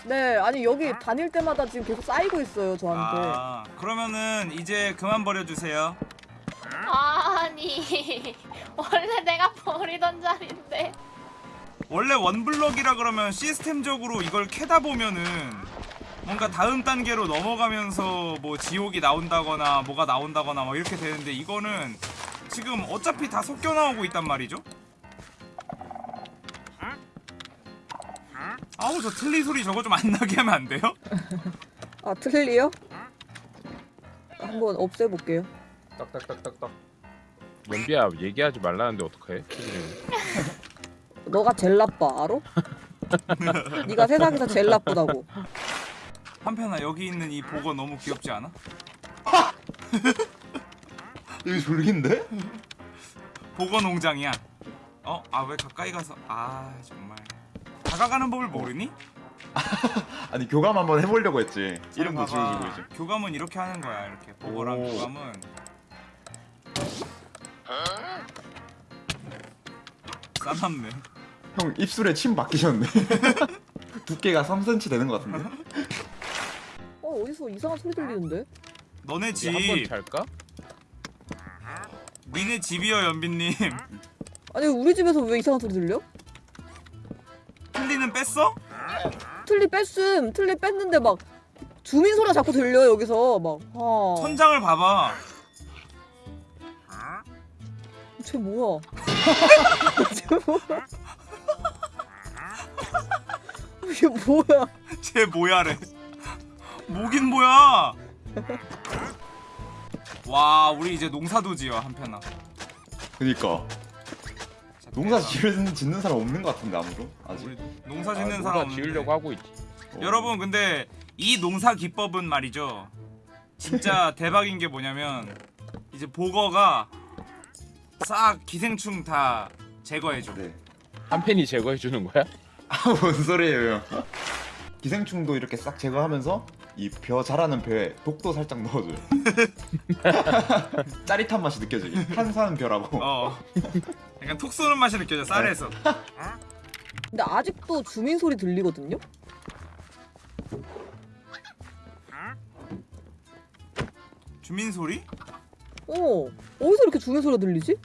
네 아니 여기 다닐 때마다 지금 계속 쌓이고 있어요 저한테. 아 그러면은 이제 그만 버려주세요 아니 원래 내가 버리던 자리인데. 원래 원블럭이라 그러면 시스템적으로 이걸 캐다 보면은 뭔가 다음 단계로 넘어가면서 뭐 지옥이 나온다거나 뭐가 나온다거나 뭐 이렇게 되는데 이거는 지금 어차피 다 섞여 나오고 있단 말이죠. 아우 저 틀리 소리 저거 좀 안 나게 하면 안 돼요? 아 틀리요? 한번 없애볼게요. 딱딱딱딱딱. 연비야 얘기하지 말라는데 어떡해? 너가 제일 나빠 알아? 네가 세상에서 제일 나쁘다고. 한편아 여기 있는 이 보거 너무 귀엽지 않아? 여기 졸긴데? 보거 농장이야. 어? 아 왜 가까이 가서 아 정말 다가가는 법을 모르니? 아니 교감 한번 해보려고 했지. 이름도. 지어주고 이제. 교감은 이렇게 하는 거야 이렇게 보거랑 오. 교감은 싸납네 형 입술에 침 박히셨네. 두께가 3cm 되는 것 같은데. 어 어디서 이상한 소리 들리는데? 너네 집 한번 잘까? 니네 집이여 연빈님 아니 우리 집에서 왜 이상한 소리 들려? 틀리는 뺐어? 틀리 뺐음. 틀리 뺐는데 막 주민 소리가 자꾸 들려 여기서 막. 아. 천장을 봐봐 쟤 뭐야? 쟤 뭐야? 이게 뭐야? 쟤 뭐야래 뭐긴 뭐야 와 우리 이제 농사도 지어 한편아 그니까 자, 농사. 지을 짓는 사람 없는 것 같은데 아무도 아직. 우리 농사 아, 짓는 농사 사람 없는데. 지으려고 하고 있지. 어. 여러분 근데 이 농사 기법은 말이죠 진짜 대박인 게 뭐냐면 이제 보거가 싹 기생충 다 제거해줘 네. 한 팬이 제거해 주는 거야? 뭔 소리예요? 형. 기생충도 이렇게 싹 제거하면서 이 벼 자라는 벼에 독도 살짝 넣어줘요. 짜릿한 맛이 느껴지게. 탄산 벼라고. 어 약간 톡 쏘는 맛이 느껴져 쌀에서 근데 아직도 주민 소리 들리거든요? 주민 소리? 어 어디서 이렇게 주민 소리가 들리지?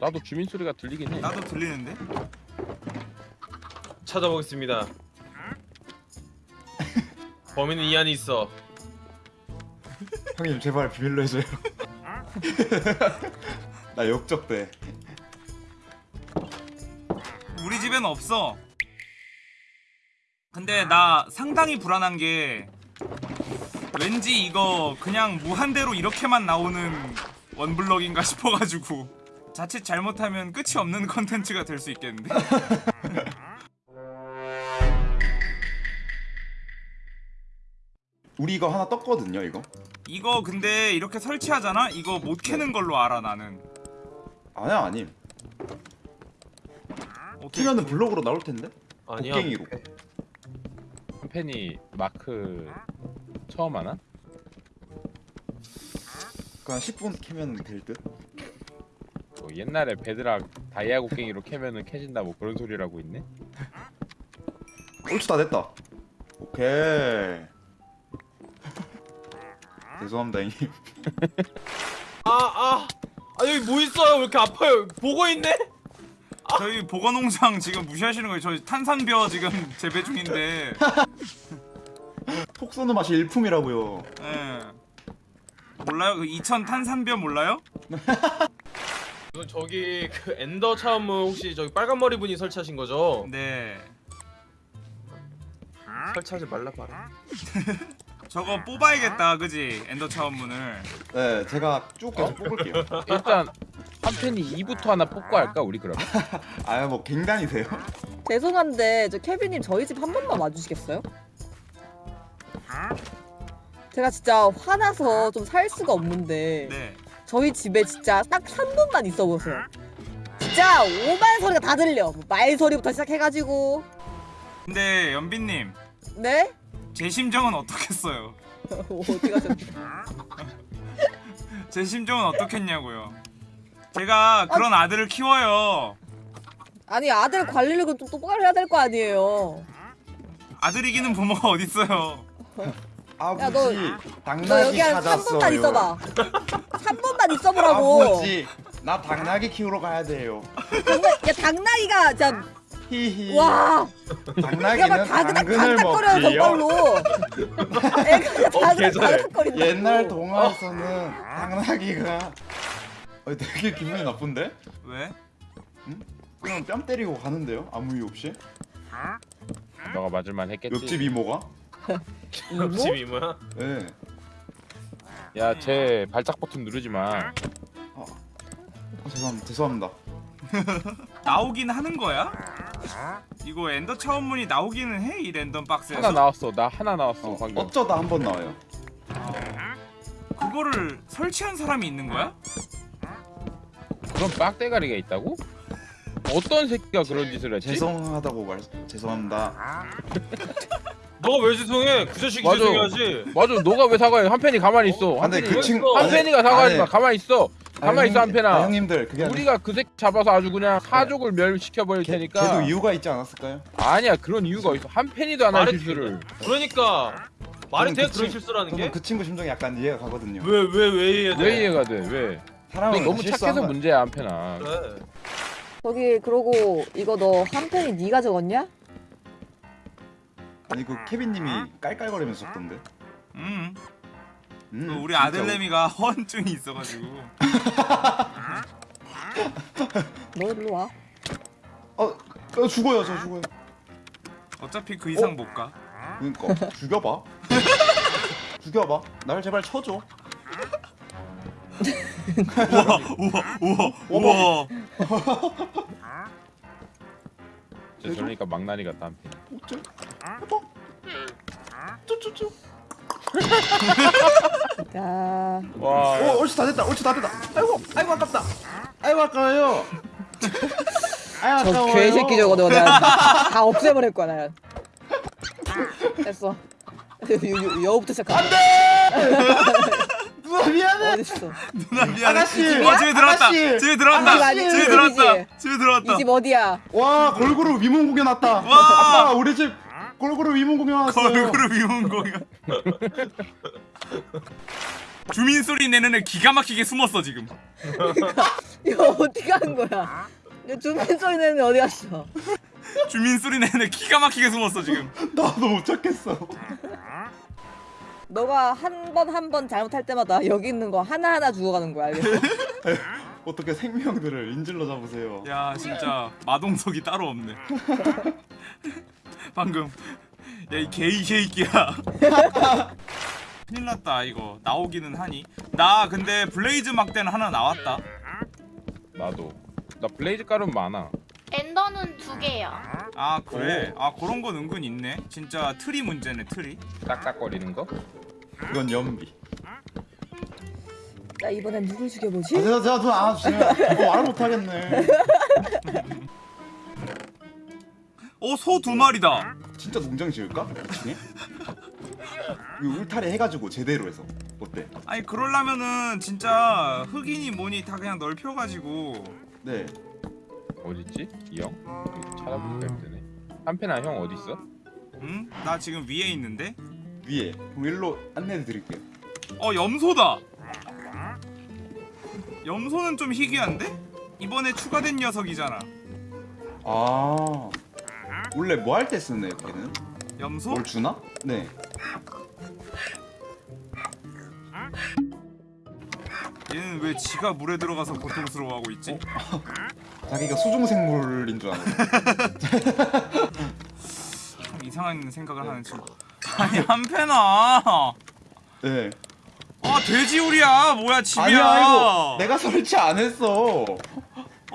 나도 주민 소리가 들리긴 해. 나도 들리는데 찾아보겠습니다. 범인은 이 안에 있어. 형님 제발 비밀로 해줘요. 나 역적돼. 우리 집에는 없어 근데 나 상당히 불안한 게 왠지 이거 그냥 무한대로 이렇게만 나오는 one block인가 싶어가지고 자칫 잘못하면 끝이 없는 컨텐츠가 될 수 있겠는데 우리 이거 하나 떴거든요 이거. 이거 근데 이렇게 설치하잖아? 이거 못 캐는 걸로 알아 나는 아니야 아님. 캐면은 블록으로 나올 텐데. 아니야. 곡괭이로. 한 팬이 마크 처음 하나? 그냥 10분 키면 될 듯. 뭐 옛날에 베드락 다이아 곡괭이로 캐면은 캐진다 뭐 그런 소리라고 있네. 옳지 다 됐다. 오케이. 죄송합니다 형님. 아, 아. 아, 여기 뭐 있어요? 왜 이렇게 아파요? 보고 있네? 저희 보건농장 지금 무시하시는 거예요 저 탄산벼 지금 재배 중인데 톡 쏘는 맛이 일품이라고요. 예. 몰라요? 그 2000 탄산벼 몰라요? 이건 저기 그 엔더 차음은 혹시 저기 빨간 머리 분이 설치하신 거죠? 네 설치하지 말라 봐라. 저거 뽑아야겠다 그지? 엔더 차원문을 네, 제가 쭉 계속 뽑을게요. 일단 한 팬이 2부터 하나 뽑고 할까 우리 그러면? 아, 뭐 갱단이세요? 죄송한데 저 케빈님 저희 집 한 번만 와주시겠어요? 제가 진짜 화나서 좀 살 수가 없는데 네 저희 집에 진짜 딱 3분만 있어 보세요. 진짜 오만 소리가 다 들려. 뭐말 소리부터 시작해가지고 근데 연빈님 네? 제 심정은 어떻겠어요? 어디 가셨? 제 심정은 어떻겠냐고요 제가 그런 아들을 키워요 아니 아들 관리를 좀 똑바로 해야 될 거 아니에요. 아들 이기는 부모가 어딨어요 아버지, 야, 너- 당나귀 너 여기 한 찾았어요. 3분만 있어봐. 3분만 있어보라고. 아버지, 나 당나귀 키우러 가야 돼요. 당나, 야 당나귀가 진짜 히히. 와 당나귀는 당근을 먹지요. 저걸로 애가 다그닥 계절에. 다그닥거린다고 옛날 동화에서는 당나귀가 어, 되게 기분이 나쁜데? 왜? 그냥 뺨 때리고 가는데요? 아무 이유 없이? 너가 맞을만 했겠지. 옆집 이모가? 옆집 이모야? 네. 야, 제 발작 버튼 누르지 마. 어, 죄송합니다. 죄송합니다. 나오긴 하는 거야? 이거 엔더 차원문이 나오기는 해 이 랜덤 박스에서. 하나 나왔어. 나 하나 나왔어 어, 방금. 어쩌다 한 번 나와요. 그거를 설치한 사람이 있는 거야? 그런 빡대가리가 있다고? 어떤 새끼가 그런 짓을 했지? 죄송하다고 말 죄송합니다. 너가 왜 죄송해? 그 자식이 맞아. 죄송해야지. 맞아, 너가 왜 사과해? 한 팬이 가만히 있어. 한 근데 그 친구 한 팬이가 사과하지 아니, 마. 가만히 있어. 가만히 있어 한 팬아. 아, 형님들 그게 아니 우리가 그 새끼 잡아서 아주 그냥 사족을 멸시켜 버릴 걔, 테니까. 걔도 이유가 있지 않았을까요? 아니야, 그런 이유가 있어. 한 팬이도 안 할 말이 실수를. 그러니까 말이 저는 돼 그 그런 친- 실수라는 저는 게? 그 친구 심정이 약간 이해가 가거든요. 왜 왜 왜 이해돼? 왜 이해가 돼? 왜? 너 사람은 너무 실수한 착해서 거야. 문제야 한 팬아. 그래. 저기 그러고 이거 너한 팬이 네가 적었냐? 아니 그 케빈님이 깔깔거리면서 썼던데. 음. 음, 그 우리 아들내미가 허언증이 있어가지고. 너 일로 와 어, 어 죽어요 저 죽어요. 어차피 그 이상 못 가. 그러니까 죽여봐. 죽여봐. 날 제발 쳐줘. 우와 우와 우와. 진짜 저러니까 망나니 같다 한 팬. 어째? 해봐. 쭈쭈쭈. 야 와. 어, 옳지 다 됐다. 옳지 다 됐다. 아이고, 아이고 아깝다. 아이고 아까워요. 아이고 저 아까워요. 개새끼 저거 너 내가 다 없애버릴 거야 나 됐어 여- 여우부터 시작하 누나 미안해. 어딨어 누나 미안해. 아가씨! 어 집에 들어왔다. 아가씨! 집에 들어왔다. 아가씨! 집에! 들어왔다. 집에 들어왔다. 이 집 어디야 와 골고루 위문 공연 왔다. 와! 아빠 우리 집 골고루 위문 공연 왔어요. 걸그룹 이혼 공연. 주민 소리 내는 애 기가 막히게 숨었어 지금. 이거 어떻게 한 거야 주민 소리 내는 애 어디 갔어 주민 소리 내는 애 기가 막히게 숨었어 지금. 나도 못 찾겠어. 너가 한 번 한 번 잘못할 때마다 여기 있는 거 하나하나 죽어가는 거야 알겠어? 어떻게 생명들을 인질로 잡으세요. 야 진짜 마동석이 따로 없네. 방금 야이 게이 새끼야. 큰일 났다 이거 나오기는 하니. 나 근데 Blaze 막대는 하나 나왔다. 나도. 나 Blaze 가루는 많아. Ender는 두 개야. 아 그래? 아 그런 건 은근 있네. 진짜 트리 문제네 트리. 딱딱거리는 거? 이건 연비. 나 이번엔 누굴 아, 죽여보지? 제가 제가 누나 아 주세요. 어, 말을 못 하겠네. 어소 두 마리다. 진짜 농장 지을까? 이 울타리 해가지고 제대로 해서 어때? 아니 그러려면은 진짜 흑인이 뭐니 다 그냥 넓혀가지고 네. 어딨지? 이 형? 여기 찾아보니까 힘드네. 한 팬아 형 어디 있어? 응? 나 지금 위에 있는데? 위에. 그럼 일로 안내해 드릴게요. 어 염소다 염소는 좀 희귀한데? 이번에 추가된 녀석이잖아 아. 원래 뭐 할 때 쓰는 애요 걔는? 염소? 뭘 주나? 네. 얘는 왜 지가 물에 들어가서 고통스러워하고 있지? 자기가 수중생물인 줄 아네. 참 이상한 생각을 하는 친구 아니 한패나 네. 아 돼지우리야 뭐야 집이야 아니야 이거 내가 설치 안 했어.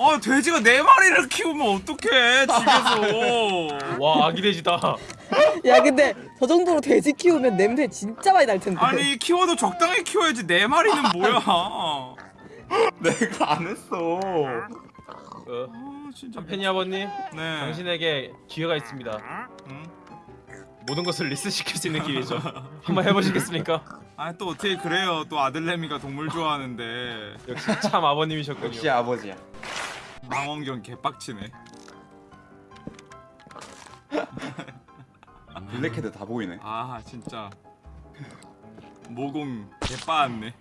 아 돼지가 네 마리를 키우면 어떡해 집에서 와 아기 돼지다. 야 근데 저 정도로 돼지 키우면 냄새 진짜 많이 날 텐데 아니 키워도 적당히 키워야지 네 마리는 뭐야 내가 안 했어. 어, 아 진짜 팬이 아버님, 네 당신에게 기회가 있습니다. 응? 모든 것을 리셋시킬 수 있는 기회죠. 한번 해보시겠습니까? 아 또 어떻게 그래요 또 아들내미가 동물 좋아하는데 역시 참 아버님이셨군요. 역시 아버지야. 망원경 개빡치네 블랙헤드 다 보이네. 아 진짜 모공 개빠았네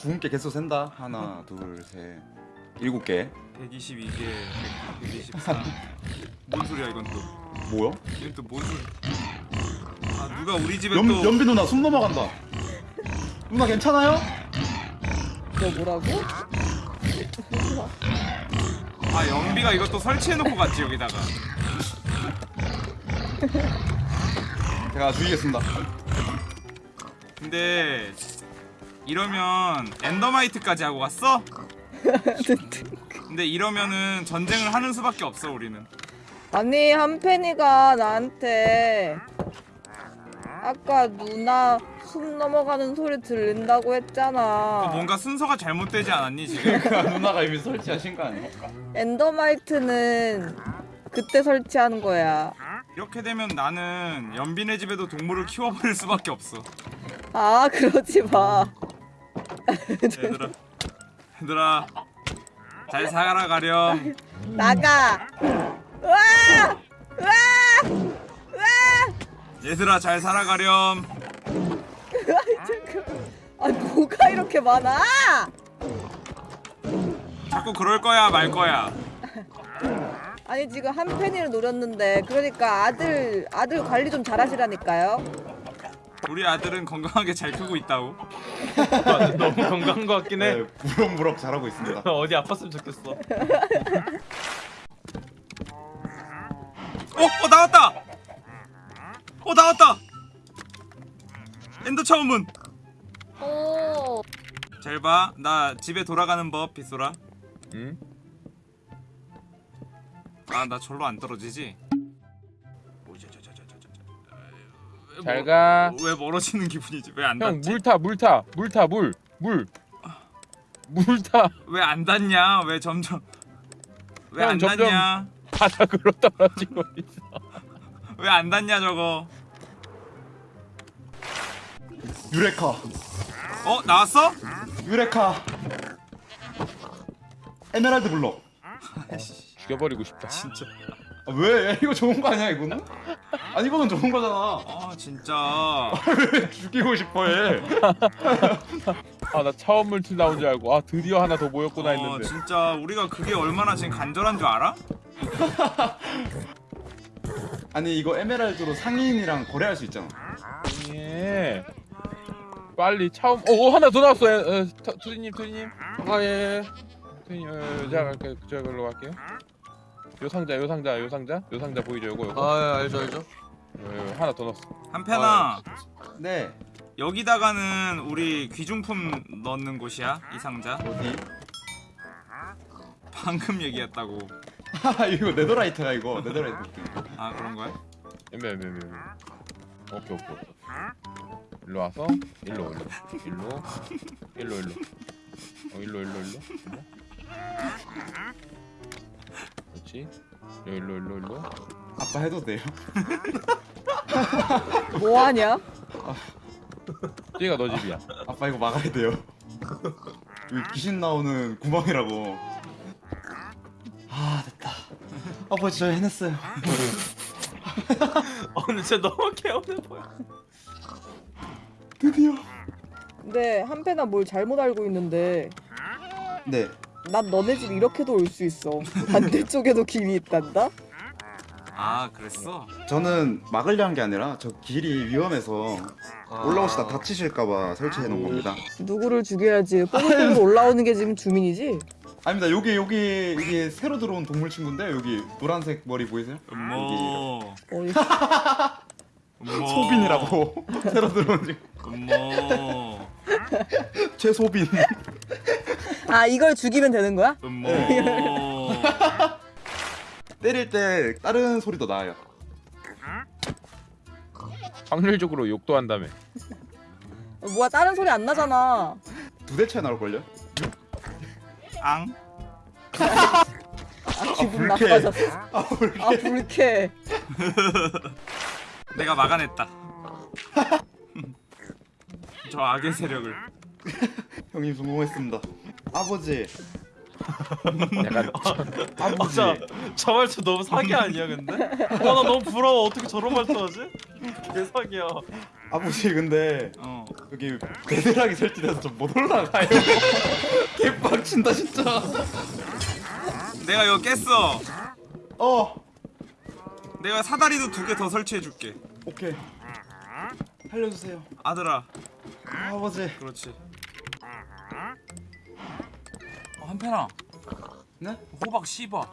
구분께 개수 센다. 하나, 둘, 셋, 일곱 개 122개 124. 뭔 소리야 이건 또? 뭐야? 이건 또뭔 소리? 아 누가 우리 집에 연, 또 연비 누나 숨 넘어간다 누나 괜찮아요? 너 뭐라고? 아 연비가 이것도 설치해놓고 갔지 여기다가. 제가 죽이겠습니다 근데 이러면 엔더마이트까지 하고 갔어? 근데 이러면은 전쟁을 하는 수밖에 없어 우리는. 아니 한펜이가 나한테 아까 누나 숨 넘어가는 소리 들린다고 또 했잖아. 뭔가 순서가 잘못되지 않았니 지금? 누나가 이미 설치하신 거 아니에요? 엔더마이트는 그때 설치하는 거야. 이렇게 되면 나는 연빈의 집에도 동물을 키워버릴 수밖에 없어. 아 그러지 마. 얘들아, 얘들아, 잘 살아가렴. 나가. 와! 얘들아, 잘 살아가렴. 아 뭐가 이렇게 많아? 자꾸 그럴 거야 말 거야. 아니 지금 한펜이를 노렸는데 그러니까 아들 아들 관리 좀 잘하시라니까요. 우리 아들은 건강하게 잘 크고 있다고. 너무 건강한 것 같긴 해. 네 무럭무럭 잘하고 있습니다 어디 아팠으면 좋겠어. 어, 어 나왔다. 어 나왔다. 엔더 차원문. 오. 잘 봐. 나 집에 돌아가는 법 빗소라. 응? 아, 나 절로 안 떨어지지. 잘 멀- 가. 왜 멀어지는 기분이지? 왜안형 닿지? 물타 물 타 물 타 물 물. 물 타. 왜 안 닿냐? 왜 점점 왜 형, 안 점점- 닿냐? 바닥으로 떨어지고 있어. 왜 안 닿냐 저거? 유레카 어 나왔어? 유레카 에메랄드 블럭 죽여버리고 싶다. 진짜. 아, 왜? 이거 좋은 거 아니야 이거는? 아니 이거는 좋은 거잖아 아 진짜. 왜 죽이고 싶어해 아 나 처음 물티 나온 줄 알고 아 드디어 하나 더 모였구나 어 했는데. 진짜 우리가 그게 얼마나 지금 간절한 줄 알아? 아니 이거 에메랄드로 상인이랑 거래할 수 있잖아 예. 빨리 처음 어, 어 하나 더 나왔어. 에, 에, 터- 투디님 투디님. 아 예. 투디님 어, 제가 갈게요. 저걸로 갈게요. 요 상자 요 상자 요 상자 요 상자 보이죠 요거 요거. 아 예, 알죠 알죠. 요, 요, 하나 더 넣었어. 한편아 네 여기다가는 우리 귀중품 넣는 곳이야 이 상자. 어디? 방금 얘기했다고. 아 이거 네더라이트야 이거 네더라이트 아 그런 거야? 애매 애매 애매. 오케이 오케이. 일로 와서 일로 일로 일로 일로 일로. 어 일로 일로 일로. 일로. 그렇지. 요 일로 일로 일로. 아빠 해도 돼요? 뭐 하냐? 저기가 너 집이야. 아빠 이거 막아야 돼요 여기 귀신 나오는 구멍이라고 아 됐다 아빠 진짜 해냈어요 어 근데 진짜 너무 개운해 보여. 드디어 근데 한펜아 뭘 잘못 알고 있는데 네 난 너네 집 이렇게도 올 수 있어. 반대쪽에도 길이 있단다. 아 그랬어? 저는 막으려 한게 아니라 저 길이 위험해서 아. 올라오시다 다치실까봐 설치해 놓은 겁니다 누구를 죽여야지. 뽀글뽀글 올라오는 게 지금 주민이지? 아닙니다 여기 여기 이게 새로 들어온 동물 친구인데 여기 노란색 머리 보이세요? 음모. 소빈이라고 새로 들어온 친구 음모. 최소빈 아 이걸 죽이면 되는 거야? 음모. 때릴 때 다른 소리도 나요 확률적으로 욕도 한다며. 어, 뭐야 다른 소리 안 나잖아. 두대 차이 나올걸요? 앙. 아 기분 불쾌해. 나빠졌어. 아아 불쾌. 내가 막아냈다. 저 악의 세력을. 형님 성공했습니다 아버지 약간 아버지 어, 저 말투 너무 사기 아니야 근데? 와나 너무 부러워 어떻게 저런 말투 하지? 개사기야 아버지 근데 어. 여기 베드락이 설치돼서 좀 못 올라가요 개빡치 미친다 진짜. 내가 이거 깼어. 어 내가 사다리도 두 개 더 설치해줄게. 오케이. 살려주세요. 아들아. 아버지. 그렇지. 어, 한편아. 네? 호박 씹어.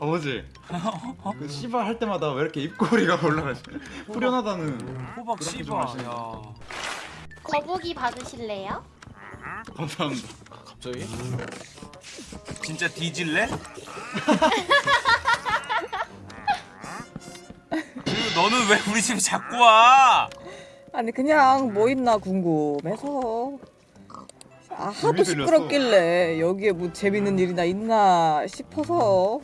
아버지. 그 씨발 할 때마다 왜 이렇게 입꼬리가 올라가지? 후련하다는. 호박 씹어. 야. 거북이 받으실래요? 감사합니다. 갑자기? 진짜 뒤질래? 그리고 너는 왜 우리 집에 자꾸 와? 아니 그냥 뭐 있나 궁금해서 아 하도. 시끄럽길래 여기에 뭐 재밌는 일이나 있나 싶어서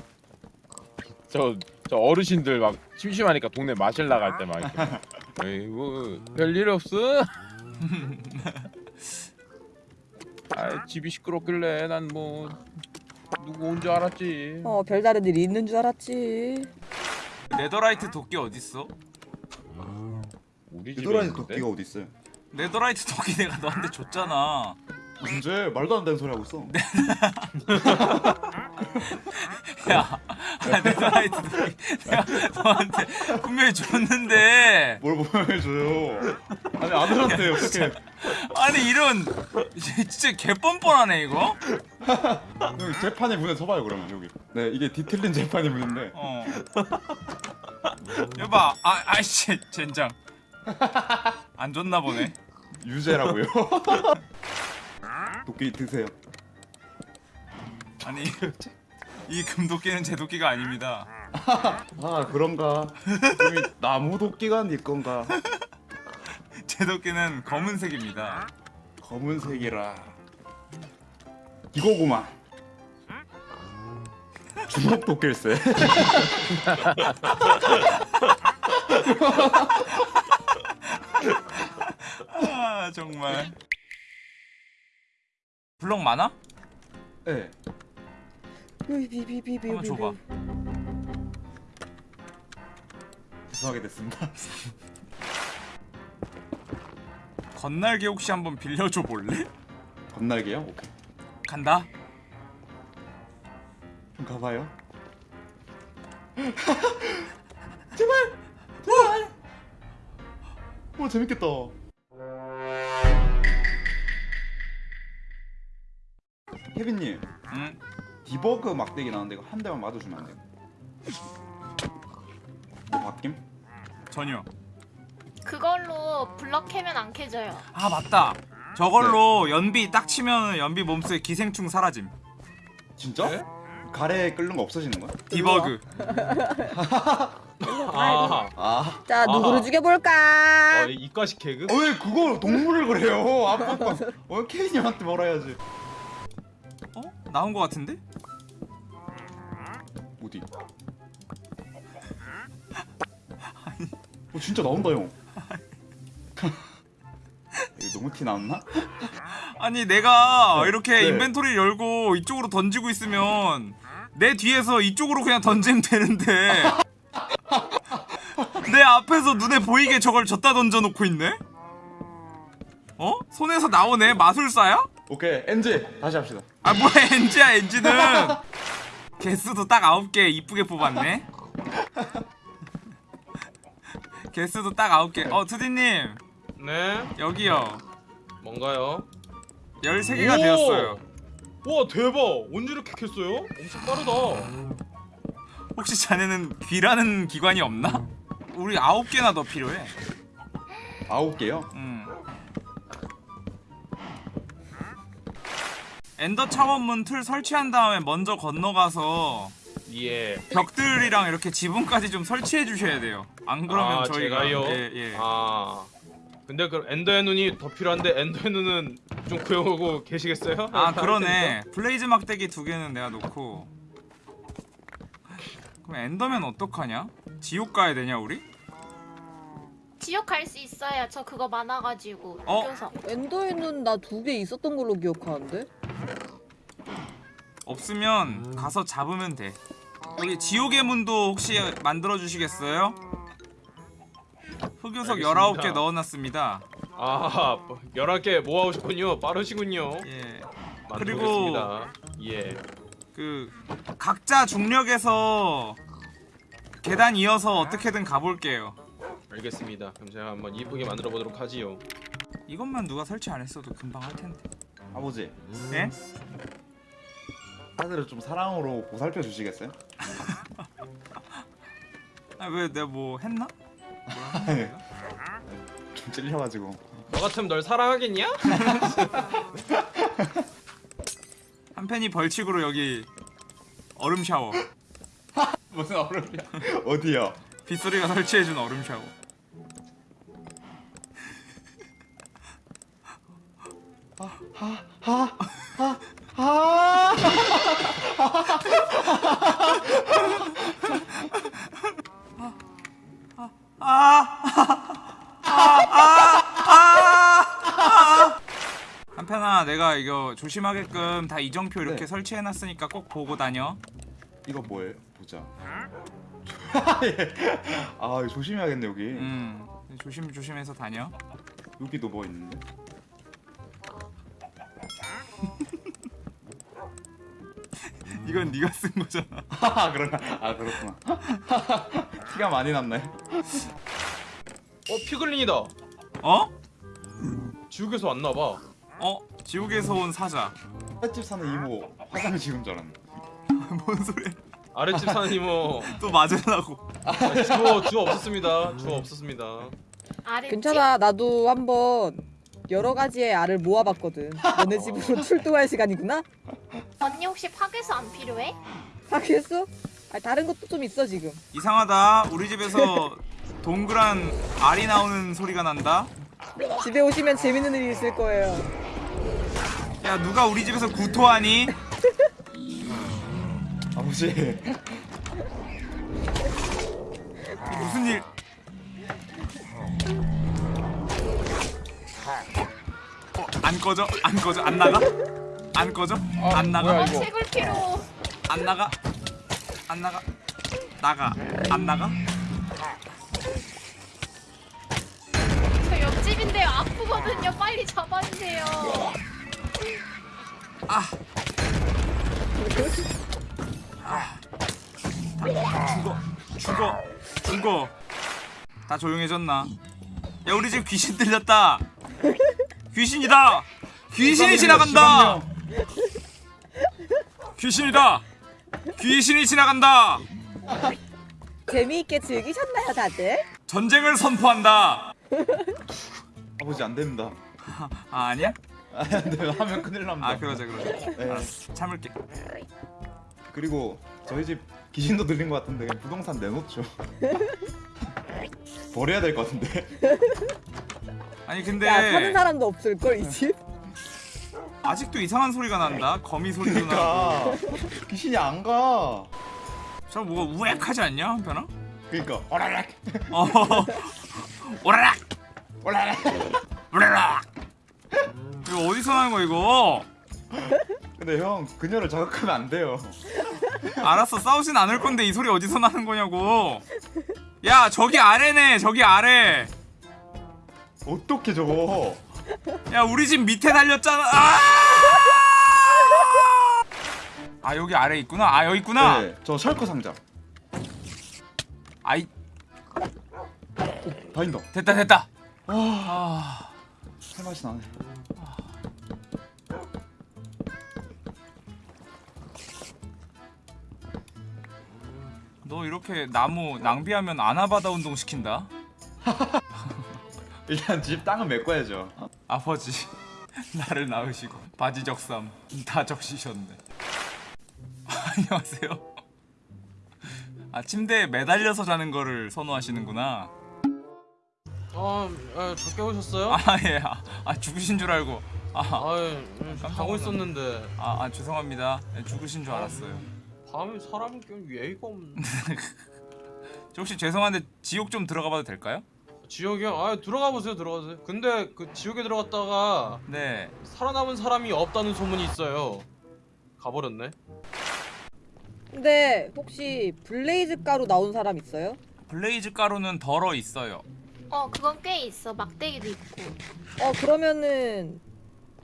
저, 저 어르신들 막 심심하니까 동네 마실 나갈 때 막 이렇게 에이구 별일 없어? 아 집이 시끄럽길래 난 뭐 누구 온 줄 알았지 어 별다른 일이 있는 줄 알았지 네더라이트 도끼 어딨어? 우리 집에 유도라니 있는데? 도끼가 어디 있어요? 네더라이트 도끼 내가 너한테 줬잖아. 언제 말도 안 되는 소리 하고 있어. 야, 아, 네더라이트 도끼 내가 너한테 분명히 줬는데 뭘 보여줘요? 아니 아들한테 어떻게? 아니 이런 진짜 개뻔뻔하네 이거. 여기 재판의 문에 서봐요 그러면 여기. 네 이게 뒤틀린 재판의 문인데. 어. 여봐, 아, 아이씨, 젠장. 안 줬나 보네. 유죄라고요. 도끼 드세요. 아니 이 금도끼는 제 도끼가 아닙니다. 아 그런가? 나무 도끼가 네 건가? 제 도끼는 검은색입니다. 검은색이라. 이거구만. 주먹 도끼일세. 아 정말. 블럭 많아? 네. 비비비비비 한번 줘봐. 죄송하게 됐습니다. 건날개 혹시 한번 빌려줘 볼래? 건날개요? 오케이. 간다. 좀 가봐요. 제발! 제발! 오 재밌겠다. 케빈님, 응. debug 막대기 나왔는데 이거 한 대만 맞아주면 안 돼요? 뭐 바뀜? 전혀. 그걸로 블럭 캐면 안 캐져요. 아 맞다. 저걸로 연비 딱 치면 연비 몸속에 기생충 사라짐. 진짜? 네? 가래 끓는 거 없어지는 거야? debug. 아, 아, 자 누구를 아하. 죽여볼까 어, 이 이과식 개그? 어, 왜 그걸 동물을 그래요? 아빠, 어 케빈님한테 뭐라 해야지. 어? 나온 거 같은데? 어디? 어 진짜 나온다 형. 너무 티 나왔나? 아니 내가 네. 이렇게 네. 인벤토리 열고 이쪽으로 던지고 있으면 내 뒤에서 이쪽으로 그냥 던지면 되는데 내 앞에서 눈에 보이게 저걸 졌다 던져놓고 있네? 어? 손에서 나오네 마술사야? 오케이 엔지 다시 합시다. 아 뭐야 엔지야 엔지는 개수도 딱 9개 이쁘게 뽑았네 개수도 딱 9개 어 투디님 네. 여기요 뭔가요? 13개가 오! 되었어요 와 대박. 언제 이렇게 캤어요? 엄청 빠르다. 혹시 자네는 귀라는 기관이 없나? 우리 아홉 개나 더 필요해. 아홉 개요? 음. 엔더 차원문 틀 설치한 다음에 먼저 건너가서 예. 벽들이랑 이렇게 지붕까지 좀 설치해 주셔야 돼요. 안 그러면 아, 저희가 제가요? 예, 예. 아. 근데 그럼 엔더의 눈이 더 필요한데 엔더의 눈은 좀 구해오고 계시겠어요? 아 그러네. 블레이즈 막대기 두 개는 내가 놓고. 그럼 엔더맨 어떡하냐? 지옥 가야 되냐 우리? 지옥 갈 수 있어요. 저 그거 많아가지고. 어? 흑요석. 엔더에는 나 두 개 있었던 걸로 기억하는데 없으면 가서 잡으면 돼. 여기 지옥의 문도 혹시 만들어 주시겠어요? 흑요석 알겠습니다. 19개 넣어놨습니다. 아 11개 모아오셨군요 빠르시군요 예. 만들어보겠습니다 예그 각자 중력에서 계단 이어서 어떻게든 가볼게요. 알겠습니다 그럼 제가 한번 이쁘게 만들어 보도록 하지요 이것만 누가 설치 안 했어도 금방 할 텐데. 아버지 예? 아들을 좀 사랑으로 보살펴 주시겠어요? 아 왜 내가 뭐 했나? 내가? 좀 찔려가지고 너 같으면 널 사랑하겠냐? 한 팬이 벌칙으로 여기 얼음 샤워. 무슨 얼음이야 어디요? 빗소리가 설치해준 얼음 샤워. 아 한편아 내가 이거 조심하게끔 다 이정표 이렇게 네. 설치해놨으니까 꼭 보고 다녀. 이거 뭐예요? 보자 예. 아 이거 조심해야겠네 여기 음 조심 조심해서 다녀. 여기도 뭐 있는데? 이건 네가 쓴 거잖아. 아 그런가? 아 그렇구나 티가 많이 났네 어 피글린이다 어? 지옥에서 왔나봐 어? 지옥에서 온 사자. 횟집 사는 이모 화장 지금 줄 알았네 뭔 소리야? 아랫집 사는 이모 또 맞으려고. 아, 주어 주어 없었습니다 주어 없었습니다 아랫집? 괜찮아 나도 한번 여러 가지의 알을 모아봤거든 너네 집으로 출동할 시간이구나? 언니 혹시 파괴수 안 필요해? 하겠어? 아 다른 것도 좀 있어 지금 이상하다. 우리 집에서 동그란 알이 나오는 소리가 난다. 집에 오시면 재밌는 일이 있을 거예요 야 누가 우리 집에서 구토하니? 아버지 무슨 일? 어, 안 꺼져? 안 꺼져? 안 나가? 안 꺼져? 아, 안 나가? 뭐야, 어, 이거. 책을 필요. 안 나가? 안 나가? 나가? 안 나가? 저 옆집인데요. 아프거든요. 빨리 잡아주세요. 아. 아. 다 죽어. 죽어. 죽어. 다 조용해졌나? 야 우리 집 귀신 들렸다. 귀신이다. 귀신이 지나간다. 귀신이다. 귀신이 지나간다. 재미있게 즐기셨나요 다들? 전쟁을 선포한다. 아버지 안 됩니다 아 아니야? 아니 안 돼요 하면 큰일 납니다 아 그러자 그러자. 네. 알았어. 참을게. 그리고 저희 집 귀신도 들린 것 같은데 그냥 부동산 내놓죠 버려야 될 것 같은데 아니 근데 야 사는 사람도 없을걸 이 집? 아직도 이상한 소리가 난다. 거미 소리도 나고. 그러니까 귀신이 안가 저 뭐가 우액하지 않냐 한편아? 그러니까 오라락 어 오라락 오라락 오라락 이거 어디서 나는 거야 이거? 근데 형 그녀를 자극하면 안 돼요 알았어 싸우진 않을 건데 이 소리 어디서 나는 거냐고. 야 저기 아래네 저기 아래. 어떻게 저거 야 우리 집 밑에 달렸잖아. 아! 아 여기 아래 있구나. 아 여기 있구나. 네 저 셜커 상자 아이 다인다 됐다 됐다. 아아 살맛이 나네 너 이렇게 나무 낭비하면 아나바다 운동 시킨다. 일단 집 땅은 메꿔야죠. 아버지 나를 낳으시고 바지 적삼 다 적시셨네. 안녕하세요. 아 침대에 매달려서 자는 거를 선호하시는구나. 아, 아 적게 오셨어요? 아예. 아, 아, 죽으신 줄 알고. 아, 아유 깜짝 자고 놀랐네. 있었는데. 아, 아 죄송합니다. 네, 죽으신 줄 알았어요 사람이 좀 예의가 없네 저 혹시 죄송한데 지옥 좀 들어가 봐도 될까요? 지옥이요? 아 들어가 보세요 들어가세요 근데 그 지옥에 들어갔다가 네 살아남은 사람이 없다는 소문이 있어요 가버렸네 근데 혹시 블레이즈 가루 나온 사람 있어요? 블레이즈 가루는 덜어 있어요 어 그건 꽤 있어. 막대기도 있고. 어 그러면은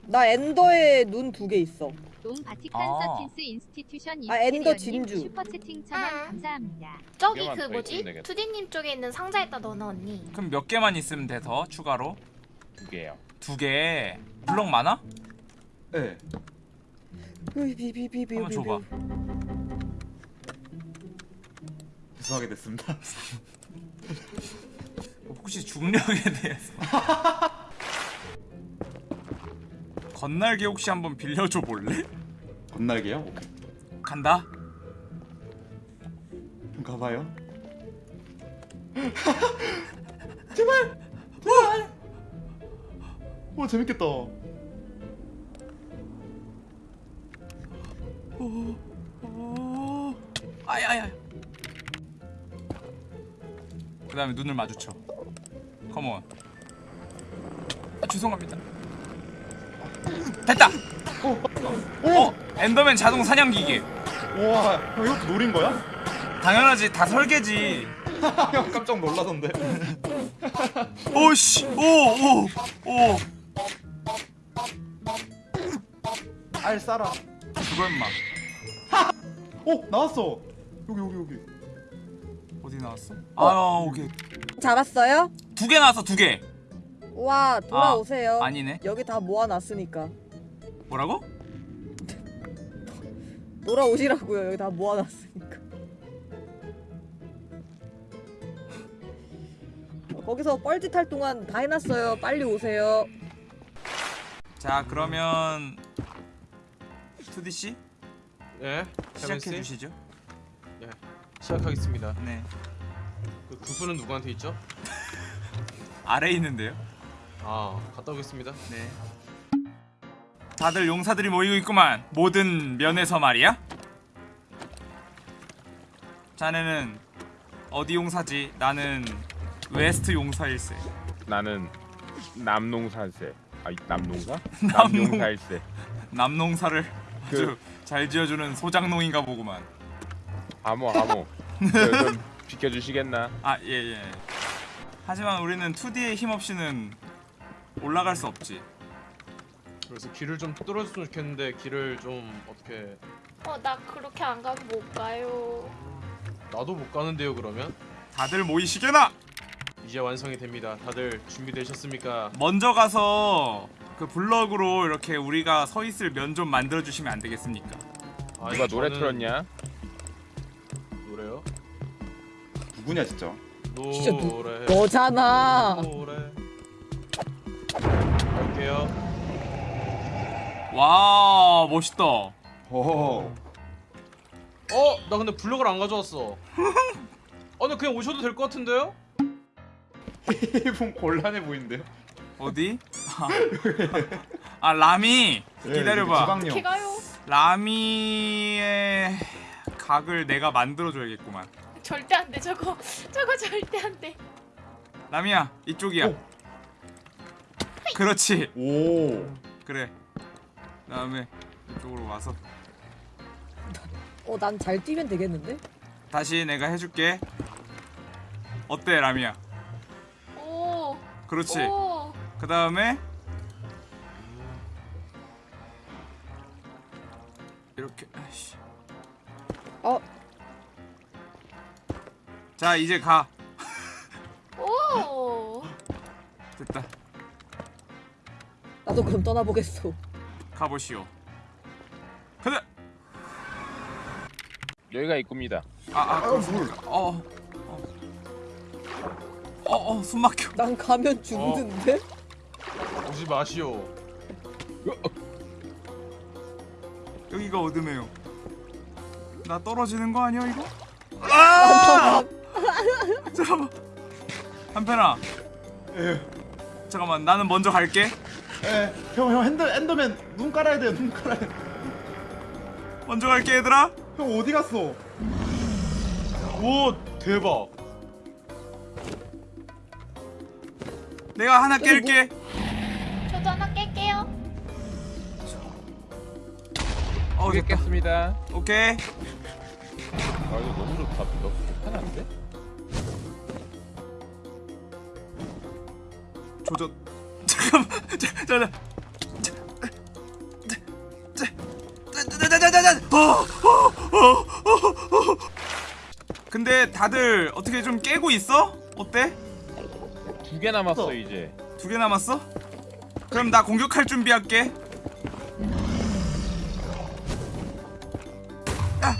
나 엔더에 눈 두 개 있어. 동 바티칸 아. 서틴스 인스티튜션 아, 엔더 진주. 슈퍼 채팅 천원 아. 감사합니다. 저기 개만 그더 뭐지? 있으면 되겠다. 투디님 쪽에 있는 상자에다 넣어놔 언니. 그럼 몇 개만 있으면 돼 더 추가로? 두 개요. 두 개. 블럭 많아? 네. 비비비비비. 한번 줘봐. 죄송하게 됐습니다. 혹시 중력에 대해서 건날개 혹시 한번 빌려줘 볼래? 건날개요? 오케이. 간다. 가봐요. 제발. 제발. 와 재밌겠다. 오. 아야야. 그다음에 눈을 마주쳐. 컴온. 아, 죄송합니다. 됐다. 어, 엔더맨 자동 사냥 기계. 와, 형 이것도 노린 거야? 당연하지. 다 설계지. 형 깜짝 놀라던데. 오씨. 오, 오. 오. 알 싸라. 그거 임마. 오 나왔어. 여기 여기 여기. 어디 나왔어? 아, 오케이. 잡았어요? 두 개 나왔어, 두 개. 와 돌아오세요. 아니네. 여기 다 모아놨으니까 뭐라고? 돌아오시라고요. 여기 다 모아놨으니까. 어, 거기서 뻘짓 할 동안 다 해놨어요. 빨리 오세요. 자, 그러면 투디 씨 예. 시작해 주시죠. 시작하겠습니다. 네. 그 구슬은 누구한테 있죠? 아래 에 있는데요. 아 갔다 오겠습니다. 네. 다들 용사들이 모이고 있구만. 모든 면에서 말이야. 자네는 어디 용사지? 나는 West 용사일세. 나는 남 용사일세. 아, 이- 남농사? 남농. 남농사일세. 남농사를 그- 아주 잘 지어주는 소장농인가 보구만. 암호 암호. 저, 좀 비켜주시겠나? 아, 예, 예. 하지만 우리는 2D의 힘 없이는 올라갈 수 없지. 그래서 길을 좀 뚫어줬으면 좋겠는데 길을 좀 어떻게 어 나 그렇게 안 가면 못 가요. 나도 못 가는데요 그러면 다들 모이시게나! 이제 완성이 됩니다. 다들 준비되셨습니까? 먼저 가서 그 블럭으로 이렇게 우리가 서 있을 면 좀 만들어 주시면 안 되겠습니까? 아, 누가 노래 저는 틀었냐? 노래요? 누구냐 진짜? 진짜 누- 노래. 너잖아. 노래. 와, 멋있다. 오. 어, 나 근데 블럭을 안 가져왔어. 어, 근데 그냥 오셔도 될 것 같은데요? 좀 곤란해 보이는데요? 어디? 아, 아 라미 예, 기다려봐. 가요? 라미의 각을 내가 만들어줘야겠구만. 절대 안 돼. 저거 저거 절대 안 돼. 라미야 이쪽이야. 오. 그렇지. 오. 그래. 그다음에 이쪽으로 와서 어 난 잘 뛰면 되겠는데? 다시 내가 해줄게. 어때 라미야? 오. 그렇지. 오. 그 다음에 이렇게. 아이씨. 어 자 이제 가. 오. 됐다. 나도 그럼 떠나보겠어. 가보시오. 가자. 여기가 입구입니다. 아, 아, 아, 물. 어. 어. 어, 어, 숨 막혀. 난 가면 죽는데? 오지 마시오. 여기가 어둠해요. 나 떨어지는 거 아니야 이거? 아! 잠깐만. 한편아. 예. 잠깐만. 나는 먼저 갈게. 예. 형형 핸드 엔더맨 눈 깔아야 돼요. 눈 깔아야 돼. 먼저 갈게 얘들아. 형 어디 갔어? 오, 대박. 내가 하나 깰게. 저도 하나 깰게요. 어, 됐다. 겠습니다 오케이. 아 이거 너무 좋다. 너무 편한데? 조져 잠깐만 근데 다들 어떻게 좀 깨고 있어? 어때? 두 개 남았어 어. 이제. 두 개 남았어? 그럼 나 공격할 준비할게. 아,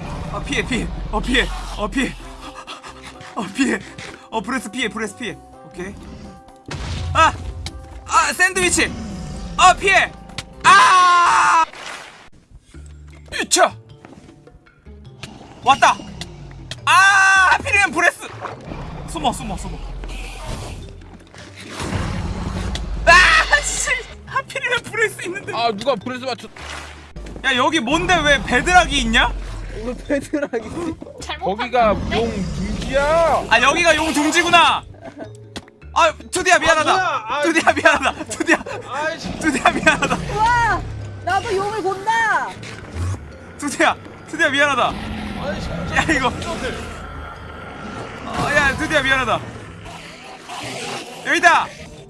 아, 아 피해 피해 어 피해 어 피해 어 피해 어 breath 피해 breath 피해 오케이 아 아 샌드위치 어 피해 아 유차 왔다 아 하필이면 breath 숨어 숨어 숨어 아씨 하필이면 breath 있는데 아 누가 breath 맞췄? 야 여기 뭔데 왜 bedrock이 있냐? bedrock이 잘못 거기가? 용 둥지야. 아 여기가 용 둥지구나. 아 투디야 미안하다. 뭐야? 아, 투디야 미안하다. 투디야. 투디야 미안하다. 와 나도 용을 본다 투디야 투디야 미안하다. 아이씨. 야 이거 어, 야 투디야 미안하다. 여기다.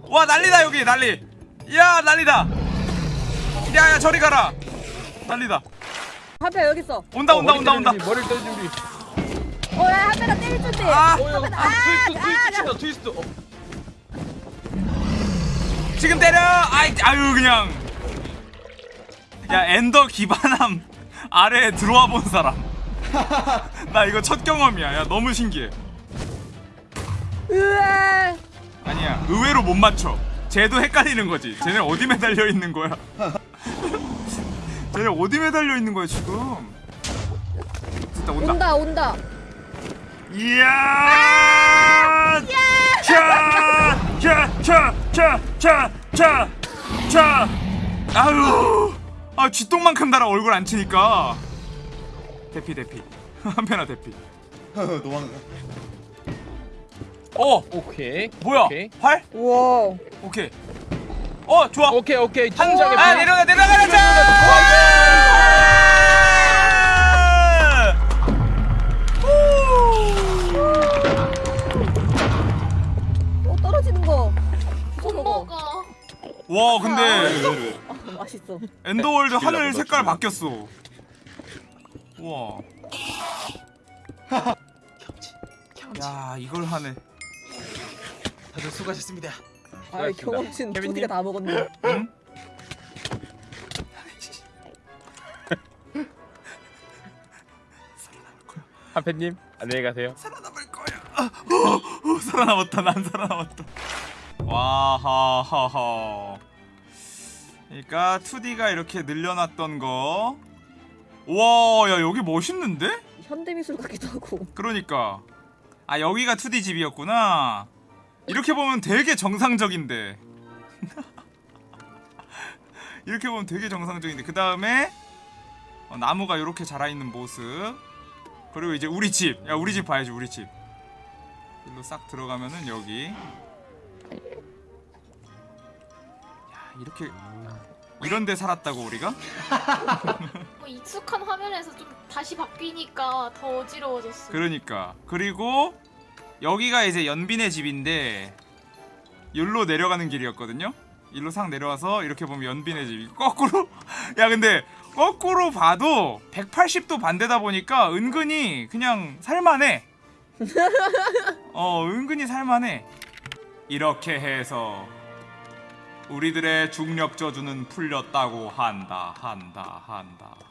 와 난리다 여기 난리. 야 난리다. 야야 저리 가라. 난리다. 한패 여기 있어 온다 온다 머리 온다 온다. 때릴 준비, 머리 때릴 준비. 어야 한패가 때릴 준비 아 어, 야, 아, 트위스트, 트위스트 친다, 트위스트. 어. 지금 때려. 아이 아유 그냥. 야 엔더 기반암 아래에 들어와 본 사람. 나 이거 첫 경험이야. 야 너무 신기해. 으아 아니야 의외로 못 맞춰. 쟤도 헷갈리는 거지. 쟤네 어디 매달려 있는 거야? 쟤네 어디 매달려 있는 거야 지금? 진짜 온다. 온다 온다 이야! 차! 차! 차! 차! 차! 차! 차! 아유! 아 쥐똥만큼 달아 얼굴 안 치니까. 대피 대피. 한편아 대피. 도망가. 어 오케이. 뭐야? 오케이. 활? 우와 오케이. 어 좋아. 오케이 오케이. 한 침착해. 아 내려가 내려가자. 와 근데 왜왜 아, 맛있어 엔더월드 하늘 죽이려고 색깔 나 바뀌었어. 우와. 경치, 경치. 야 이걸 하네. 다들 수고하셨습니다. 아. 경험치는? 두디가 다 먹었네 응? 한패님 안녕히 가세요. 살아남을 거야. 아, 어, 어, 살아남았다. 난 살아남았다. 와하하하. 그러니까 2D가 이렇게 늘려놨던 거. 와, 야 여기 멋있는데? 현대미술 같기도 하고 그러니까. 아 여기가 2D 집이었구나. 이렇게 보면 되게 정상적인데. 이렇게 보면 되게 정상적인데 그 다음에 어, 나무가 이렇게 자라 있는 모습. 그리고 이제 우리 집. 야 우리 집 봐야지 우리 집. 일로 싹 들어가면은 여기. 야 이렇게 이런데 살았다고 우리가? 뭐 익숙한 화면에서 좀 다시 바뀌니까 더 어지러워졌어. 그러니까 그리고 여기가 이제 연빈의 집인데 여기로 내려가는 길이었거든요. 일로 싹 내려와서 이렇게 보면 연빈의 집. 거꾸로 야 근데 거꾸로 봐도 180도 반대다 보니까 은근히 그냥 살만해. 어 은근히 살만해. 이렇게 해서 우리들의 중력 저주는 풀렸다고 한다 한다 한다 한다.